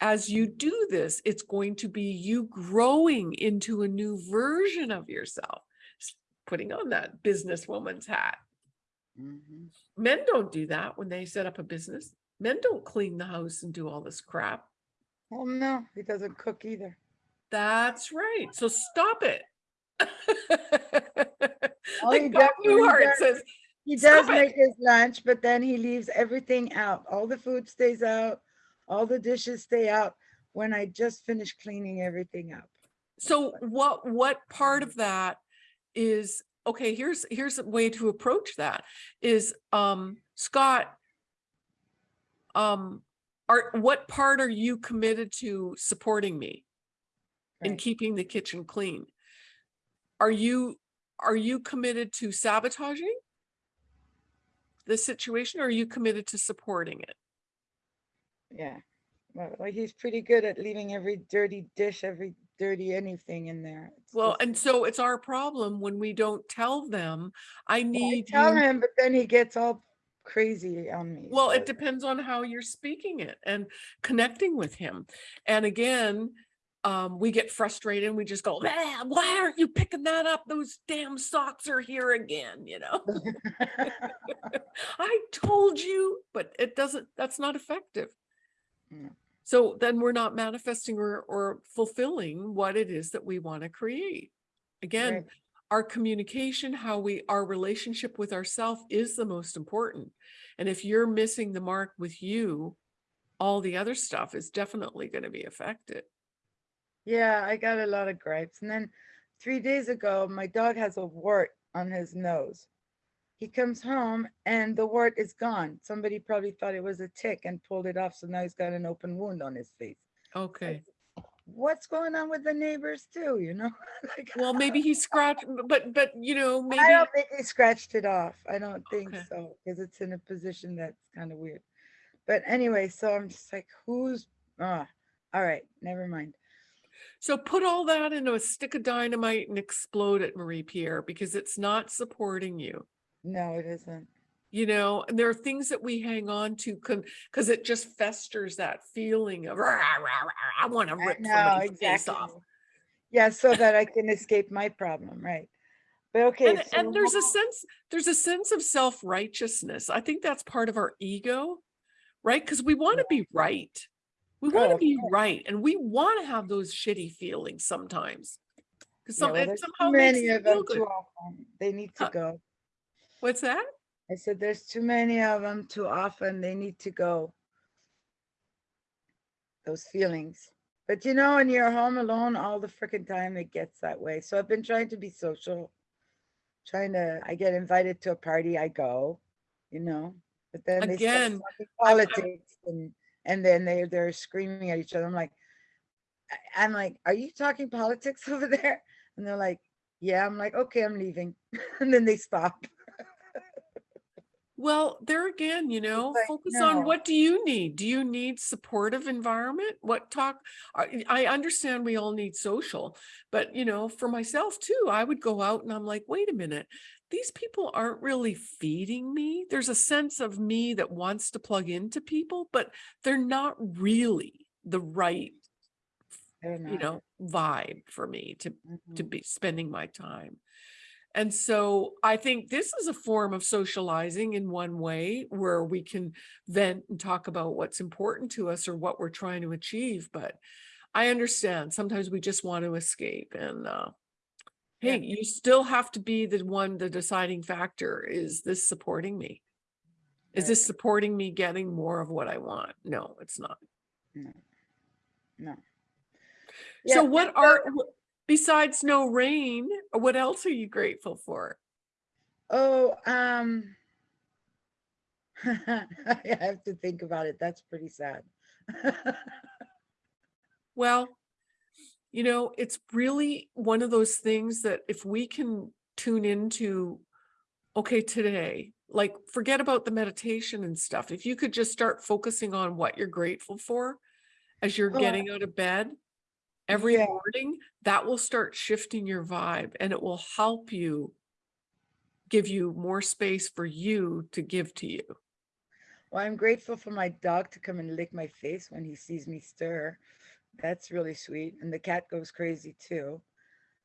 Speaker 2: As you do this it's going to be you growing into a new version of yourself. Putting on that businesswoman's hat
Speaker 4: Mhm.
Speaker 2: men don't do that when they set up a business men don't clean the house and do all this crap
Speaker 4: Well, no, he doesn't cook either.
Speaker 2: that's right so stop it like
Speaker 4: he
Speaker 2: Bob
Speaker 4: does-
Speaker 2: Newhart says
Speaker 4: He does
Speaker 2: it.
Speaker 4: make his lunch, but then he leaves everything out. All the food stays out, all the dishes stay out when I just finish cleaning everything up.
Speaker 2: So what, what part of that is, okay, here's, here's a way to approach that is, um, Scott. Um, are, what part are you committed to supporting me in keeping the kitchen clean? Are you, are you committed to sabotaging? The situation, or are you committed to supporting it?
Speaker 4: Yeah. Well, he's pretty good at leaving every dirty dish, every dirty anything in there. It's
Speaker 2: Well,
Speaker 4: just-
Speaker 2: and so it's our problem when we don't tell them, I
Speaker 4: Well, I
Speaker 2: need
Speaker 4: tell
Speaker 2: you.
Speaker 4: him, but then he gets all crazy on me.
Speaker 2: Well,
Speaker 4: so-
Speaker 2: it depends on how you're speaking it and connecting with him. And again, um, we get frustrated and we just go, "Ah, why aren't you picking that up? Those damn socks are here again, you know? I told you, but it doesn't, that's not effective.
Speaker 4: No.
Speaker 2: So then we're not manifesting or, or fulfilling what it is that we want to create. Again,
Speaker 4: Right.
Speaker 2: our communication, how we, our relationship with ourself is the most important. And if you're missing the mark with you, all the other stuff is definitely going to be affected.
Speaker 4: Yeah, I got a lot of gripes. And then three days ago, my dog has a wart on his nose. He comes home and the wart is gone. Somebody probably thought it was a tick and pulled it off. So now he's got an open wound on his face.
Speaker 2: Okay.
Speaker 4: what's going on with the neighbors too, you know? Like,
Speaker 2: Well, maybe he scratched, but, but, you know, maybe,
Speaker 4: I don't think he scratched it off. I don't think
Speaker 2: Okay.
Speaker 4: so, because it's in a position that's kind of weird. But anyway, so I'm just like, who's, ah, all right, never mind.
Speaker 2: so put all that into a stick of dynamite and explode it, Marie Pierre, because it's not supporting you.
Speaker 4: No, it isn't.
Speaker 2: You know, and there are things that we hang on to because it just festers that feeling of, "Rah, rah, rah, I want to rip
Speaker 4: know,
Speaker 2: somebody's face off.
Speaker 4: Yeah, so that I can escape my problem, right? But okay.
Speaker 2: And,
Speaker 4: so
Speaker 2: and there's a sense, there's a sense of self-righteousness. I think that's part of our ego, right? Because we want to be right. We want
Speaker 4: Oh,
Speaker 2: to
Speaker 4: of
Speaker 2: be
Speaker 4: course.
Speaker 2: right and we want to have those shitty feelings sometimes. Because
Speaker 4: Yeah, well,
Speaker 2: it
Speaker 4: there's too
Speaker 2: somehow
Speaker 4: many of them often. They need to
Speaker 2: Uh,
Speaker 4: go.
Speaker 2: What's that?
Speaker 4: I said, there's too many of them too often. They need to go. Those feelings. But you know, when you're home alone all the freaking time, it gets that way. So I've been trying to be social. Trying to, I get invited to a party, I go, you know, but then they
Speaker 2: Again, I'm-
Speaker 4: politics and, and then they, they're screaming at each other. I'm like, I'm like, are you talking politics over there? And they're like, yeah, I'm like, okay, I'm leaving. And then they stop.
Speaker 2: Well, there again, you know,
Speaker 4: like,
Speaker 2: focus
Speaker 4: no.
Speaker 2: on what do you need? Do you need supportive environment? What talk? I understand we all need social, but you know, for myself too, I would go out and I'm like, wait a minute, these people aren't really feeding me. There's a sense of me that wants to plug into people, but they're not really the right, you know, vibe for me to to
Speaker 4: Mhm.
Speaker 2: be spending my time. And so I think this is a form of socializing in one way where we can vent and talk about what's important to us or what we're trying to achieve. But I understand sometimes we just want to escape and uh
Speaker 4: Yeah.
Speaker 2: hey, you still have to be the one, the deciding factor. Is this supporting me? Is this supporting me getting more of what I want? No, it's not.
Speaker 4: No. No.
Speaker 2: So what are besides no rain, what else are you grateful for?
Speaker 4: Oh, um. I have to think about it. That's pretty sad.
Speaker 2: Well, you know, it's really one of those things that if we can tune into, okay, today, like forget about the meditation and stuff. If you could just start focusing on what you're grateful for as you're
Speaker 4: Oh,
Speaker 2: getting out of bed every
Speaker 4: Yeah.
Speaker 2: morning, that will start shifting your vibe and it will help you give you more space for you to give to you.
Speaker 4: Well, I'm grateful for my dog to come and lick my face when he sees me stir. That's really sweet. And the cat goes crazy too.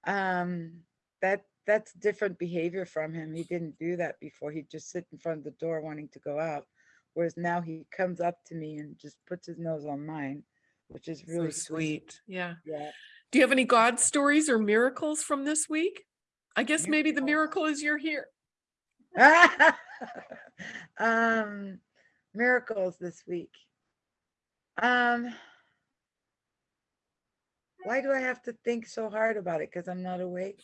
Speaker 4: Um, that that's different behavior from him. He didn't do that before. He'd just sit in front of the door wanting to go out. Whereas now he comes up to me and just puts his nose on mine, which is
Speaker 2: So
Speaker 4: really
Speaker 2: sweet. Yeah.
Speaker 4: Yeah.
Speaker 2: Do you have any God stories or miracles from this week? I guess maybe the miracle is you're here.
Speaker 4: um miracles this week um why do i have to think so hard about it because i'm not awake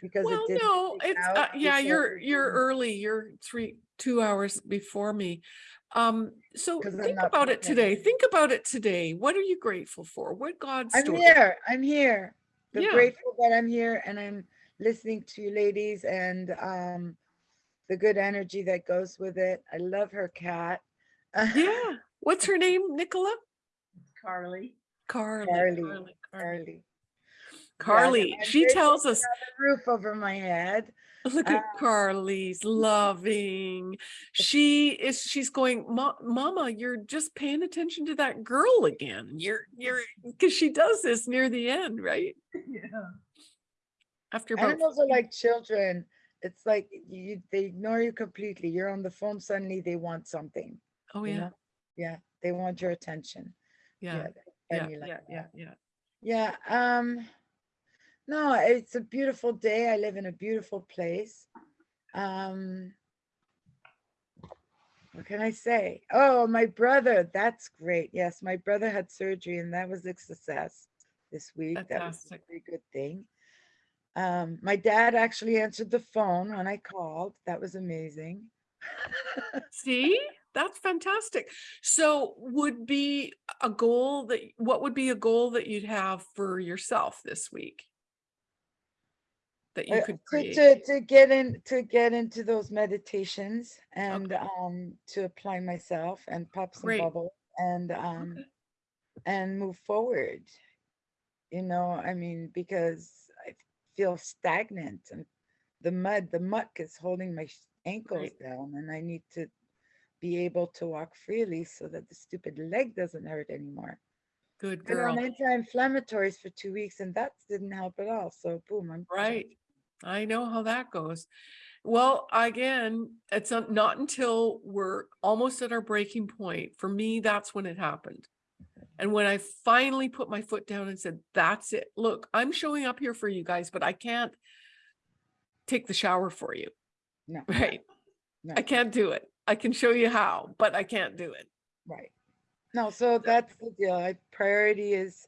Speaker 4: because
Speaker 2: Well,
Speaker 4: it
Speaker 2: no, it's, uh, yeah, you're, you're early. You're three, two hours before me. Um, so
Speaker 4: 'Cause I'm
Speaker 2: think about it
Speaker 4: pregnant.
Speaker 2: today. Think about it today. What are you grateful for? What God
Speaker 4: i'm
Speaker 2: story?
Speaker 4: here i'm here i'm
Speaker 2: Yeah.
Speaker 4: grateful that i'm here and i'm listening to you ladies and um the good energy that goes with it i love her cat
Speaker 2: Yeah. What's her name, Nicola?
Speaker 3: Carly.
Speaker 2: Carly.
Speaker 4: Carly,
Speaker 2: Carly. Carly.
Speaker 4: carly
Speaker 2: Carly,
Speaker 4: I'm
Speaker 2: she tells us,
Speaker 4: have a roof over my head
Speaker 2: look at Carly's loving. She is, she's going, Mama, you're just paying attention to that girl again. You're, you're, because she does this near the end, right?
Speaker 3: Yeah.
Speaker 2: After about,
Speaker 4: Animals are like children. It's like you, they ignore you completely. You're on the phone, suddenly they want something.
Speaker 2: oh
Speaker 4: you
Speaker 2: yeah,
Speaker 4: know? Yeah, they want your attention.
Speaker 2: yeah,
Speaker 4: they're
Speaker 2: yeah,
Speaker 4: like
Speaker 2: yeah, yeah, yeah.
Speaker 4: Yeah, um, no, it's a beautiful day. I live in a beautiful place. Um, what can I say? Oh, my brother, that's great. Yes, my brother had surgery and that was a success this week. That was a
Speaker 2: Fantastic.
Speaker 4: very good thing. Um, my dad actually answered the phone when I called. That was amazing.
Speaker 2: See, that's fantastic. So would be, a goal that, what would be a goal that you'd have for yourself this week? That you
Speaker 4: Uh,
Speaker 2: could
Speaker 4: to,
Speaker 2: create?
Speaker 4: to, to get in, to get into those meditations and, um, to apply myself and pop some
Speaker 2: Great.
Speaker 4: bubble and, um,
Speaker 2: Okay.
Speaker 4: and move forward. You know, I mean, because I feel stagnant and the mud, the muck is holding my ankles down and I need to be able to walk freely so that the stupid leg doesn't hurt anymore.
Speaker 2: Good
Speaker 4: And
Speaker 2: girl.
Speaker 4: on anti-inflammatories for two weeks and that didn't help at all. So boom, I'm.
Speaker 2: Right. I know how that goes. Well, again, it's not until we're almost at our breaking point. For me, that's when it happened. And when I finally put my foot down and said, that's it. Look, I'm showing up here for you guys, but I can't take the shower for you.
Speaker 4: No.
Speaker 2: Right.
Speaker 4: No.
Speaker 2: I can't do it. I can show you how, but I can't do it.
Speaker 4: Right. No, so that's the deal. I priority is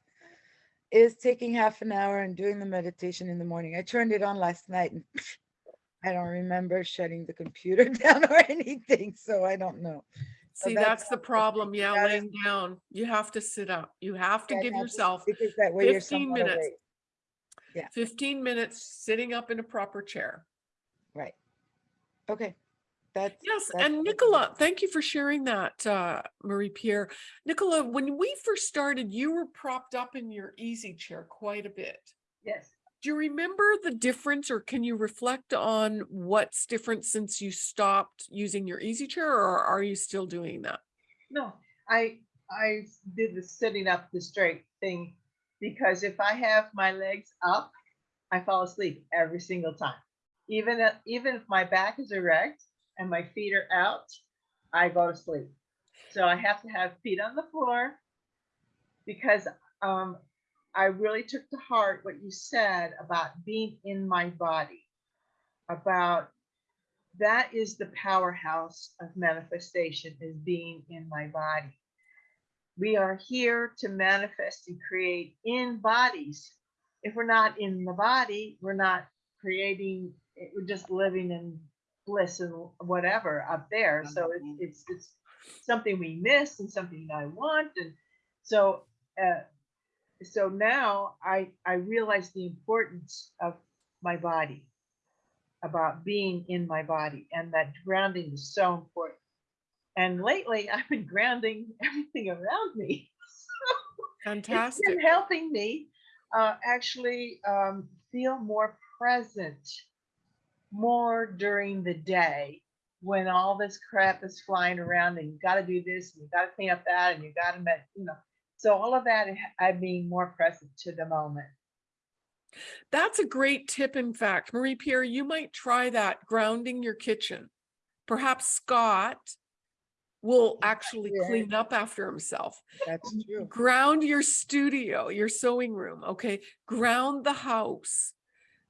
Speaker 4: is taking half an hour and doing the meditation in the morning. I turned it on last night and I don't remember shutting the computer down or anything, so I don't know. So
Speaker 2: See,
Speaker 4: that's
Speaker 2: that's the
Speaker 4: not the thing.
Speaker 2: problem. Yeah, laying down. You have to sit up. You have to
Speaker 4: Yeah,
Speaker 2: give yourself
Speaker 4: that way
Speaker 2: 15 minutes.
Speaker 4: awake.
Speaker 2: 15 minutes sitting up in a proper chair.
Speaker 4: Right. Okay. That's.
Speaker 2: Yes,
Speaker 4: that's
Speaker 2: and
Speaker 4: what.
Speaker 2: Nicola, thank you for sharing that, uh, Marie Pierre. Nicola, when we first started, you were propped up in your easy chair quite a bit.
Speaker 3: Yes.
Speaker 2: Do you remember the difference or can you reflect on what's different since you stopped using your easy chair or are you still doing that?
Speaker 3: No, I, I did the sitting up the straight thing because if I have my legs up, I fall asleep every single time. Even, if- even if my back is erect and my feet are out, I go to sleep. So I have to have feet on the floor because um, I really took to heart what you said about being in my body, about that is the powerhouse of manifestation is being in my body. We are here to manifest and create in bodies. If we're not in the body, we're not creating, we're just living in bliss and whatever up there. So it's, it's, it's something we miss and something I want. And so, uh, so now I, I realize the importance of my body about being in my body and that grounding is so important. And lately I've been grounding everything around me. It's
Speaker 2: Fantastic.
Speaker 3: been helping me uh, actually um, feel more present more during the day when all this crap is flying around and you got to do this and you got to clean up that and you got to, you know. So all of that, I'm being more present to the moment.
Speaker 2: That's a great tip. In fact, Marie Pierre, you might try that grounding your kitchen. Perhaps Scott will actually
Speaker 4: Yeah.
Speaker 2: clean up after himself.
Speaker 4: That's true.
Speaker 2: Ground your studio, your sewing room, okay? Ground the house.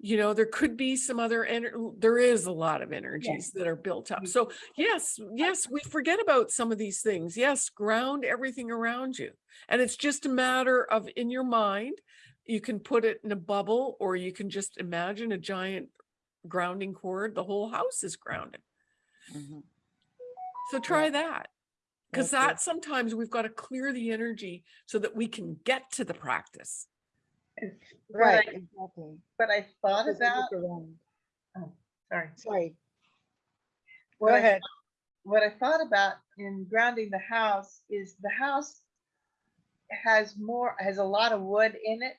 Speaker 2: You know, there could be some other, ener- there is a lot of energies that are built up.
Speaker 3: Mm.
Speaker 2: So yes, yes, we forget about some of these things. Yes, ground everything around you. And it's just a matter of in your mind, you can put it in a bubble or you can just imagine a giant grounding cord. The whole house is grounded.
Speaker 4: Mhm.
Speaker 2: So try that. Because that sometimes we've got to clear the energy so that we can get to the practice.
Speaker 3: But
Speaker 4: Right,
Speaker 3: I-
Speaker 4: exactly.
Speaker 3: But I thought
Speaker 4: Because
Speaker 3: about,
Speaker 4: look around.
Speaker 3: Oh, sorry,
Speaker 4: Sorry,
Speaker 3: what
Speaker 4: go
Speaker 3: I
Speaker 4: ahead.
Speaker 3: what I thought about in grounding the house is the house has more has a lot of wood in it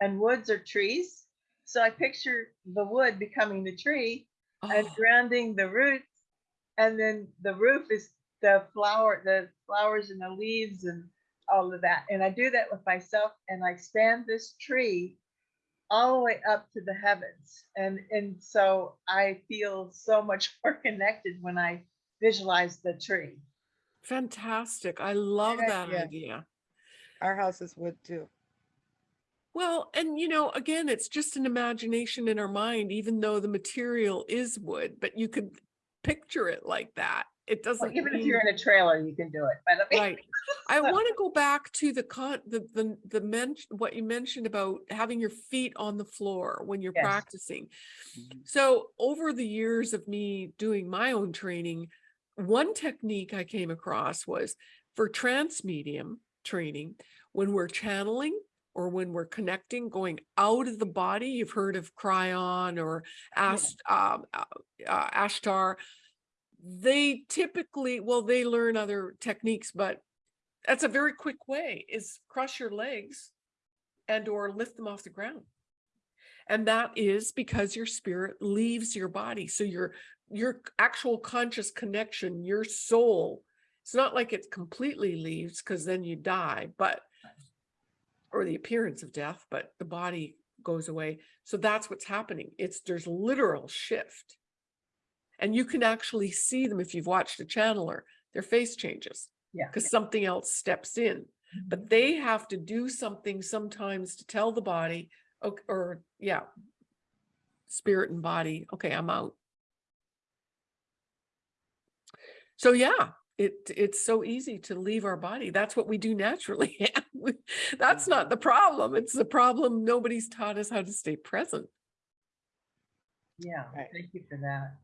Speaker 3: and woods are trees so i picture the wood becoming the tree and
Speaker 2: Oh,
Speaker 3: grounding the roots and then the roof is the flower the flowers and the leaves and all of that and i do that with myself and i expand this tree all the way up to the heavens and and so i feel so much more connected when i visualize the tree
Speaker 2: fantastic. I love
Speaker 4: Good
Speaker 2: that
Speaker 4: idea.
Speaker 2: idea.
Speaker 4: Our houses would wood too.
Speaker 2: Well, and you know, again, it's just an imagination in our mind, even though the material is wood, but you could picture it like that. It doesn't
Speaker 3: even if you're in a trailer you can do it but I mean,
Speaker 2: Right. I want to go back to the con, the, the, the men, what you mentioned about having your feet on the floor when you're
Speaker 3: Yes.
Speaker 2: practicing.
Speaker 4: Mhm.
Speaker 2: So over the years of me doing my own training, one technique I came across was for trance medium, training, when we're channeling or when we're connecting, going out of the body, you've heard of Kryon or Ast, um, uh, uh, Ashtar. They typically, well, they learn other techniques, but that's a very quick way is cross your legs and or lift them off the ground. And that is because your spirit leaves your body. So your, your actual conscious connection, your soul, it's not like it completely leaves because then you die, but, or the appearance of death, but the body goes away. So that's what's happening. It's, there's literal shift. And you can actually see them if you've watched a channeler, their face changes
Speaker 3: Yeah.
Speaker 2: because something else steps in. But mm-hmm. they have to do something sometimes to tell the body, or, or yeah, spirit and body, okay, I'm out. So yeah, it, it's so easy to leave our body. That's what we do naturally. That's not the problem. It's the problem. Nobody's taught us how to stay present.
Speaker 3: Yeah,
Speaker 4: Right.
Speaker 3: thank you for that.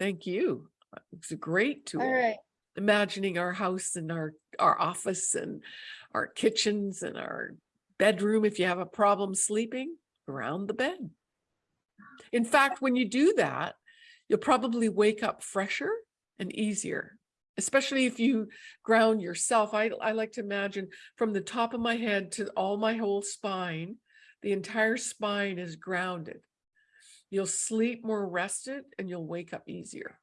Speaker 2: Thank you. It's a great tool.
Speaker 1: All right.
Speaker 2: imagining our house and our our office and our kitchens and our bedroom if you have a problem sleeping around the bed in fact when you do that you'll probably wake up fresher and easier especially if you ground yourself i i like to imagine from the top of my head to all my whole spine the entire spine is grounded you'll sleep more rested and you'll wake up easier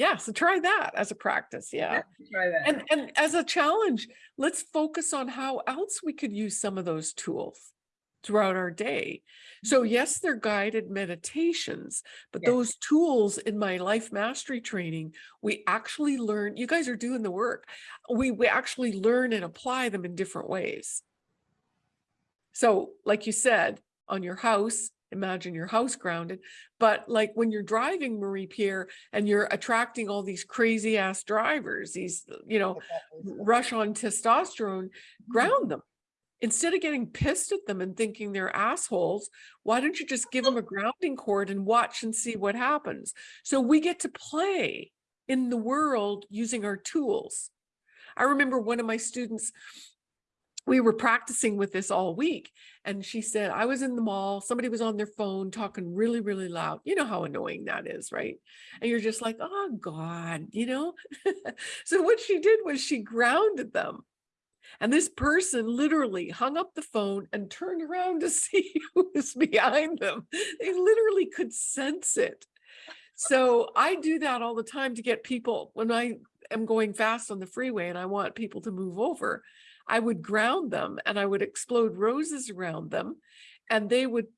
Speaker 2: yeah, so try that as a practice. Yeah.
Speaker 3: Try that.
Speaker 2: And and as a challenge, let's focus on how else we could use some of those tools throughout our day. So mm-hmm. yes, they're guided meditations, but
Speaker 3: Yes.
Speaker 2: those tools in my life mastery training, we actually learn, you guys are doing the work. We we actually learn and apply them in different ways. So like you said, on your house, imagine your house grounded, but like when you're driving Marie Pierre and you're attracting all these crazy ass drivers, these, you know, rush on testosterone, ground them. Instead of getting pissed at them and thinking they're assholes, why don't you just give them a grounding cord and watch and see what happens? So we get to play in the world using our tools. I remember one of my students, we were practicing with this all week. And she said, I was in the mall, somebody was on their phone talking really, really loud. You know how annoying that is, right? And you're just like, oh God, you know? so what she did was she grounded them. And this person literally hung up the phone and turned around to see who was behind them. They literally could sense it. So I do that all the time to get people when I am going fast on the freeway and I want people to move over. I would ground them and I would explode roses around them and they would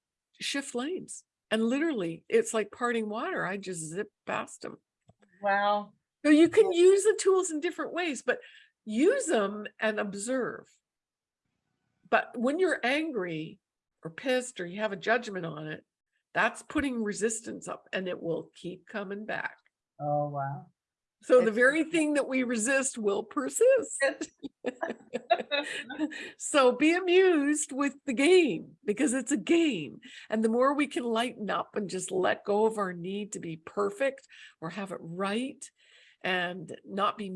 Speaker 2: shift lanes. And literally, it's like parting water. I just zip past them.
Speaker 3: Wow.
Speaker 2: So you can use the tools in different ways, but use them and observe. But when you're angry or pissed or you have a judgment on it, that's putting resistance up and it will keep coming back.
Speaker 3: Oh, wow.
Speaker 2: So the very thing that we resist will persist. so be amused with the game because it's a game. And the more we can lighten up and just let go of our need to be perfect or have it right and not be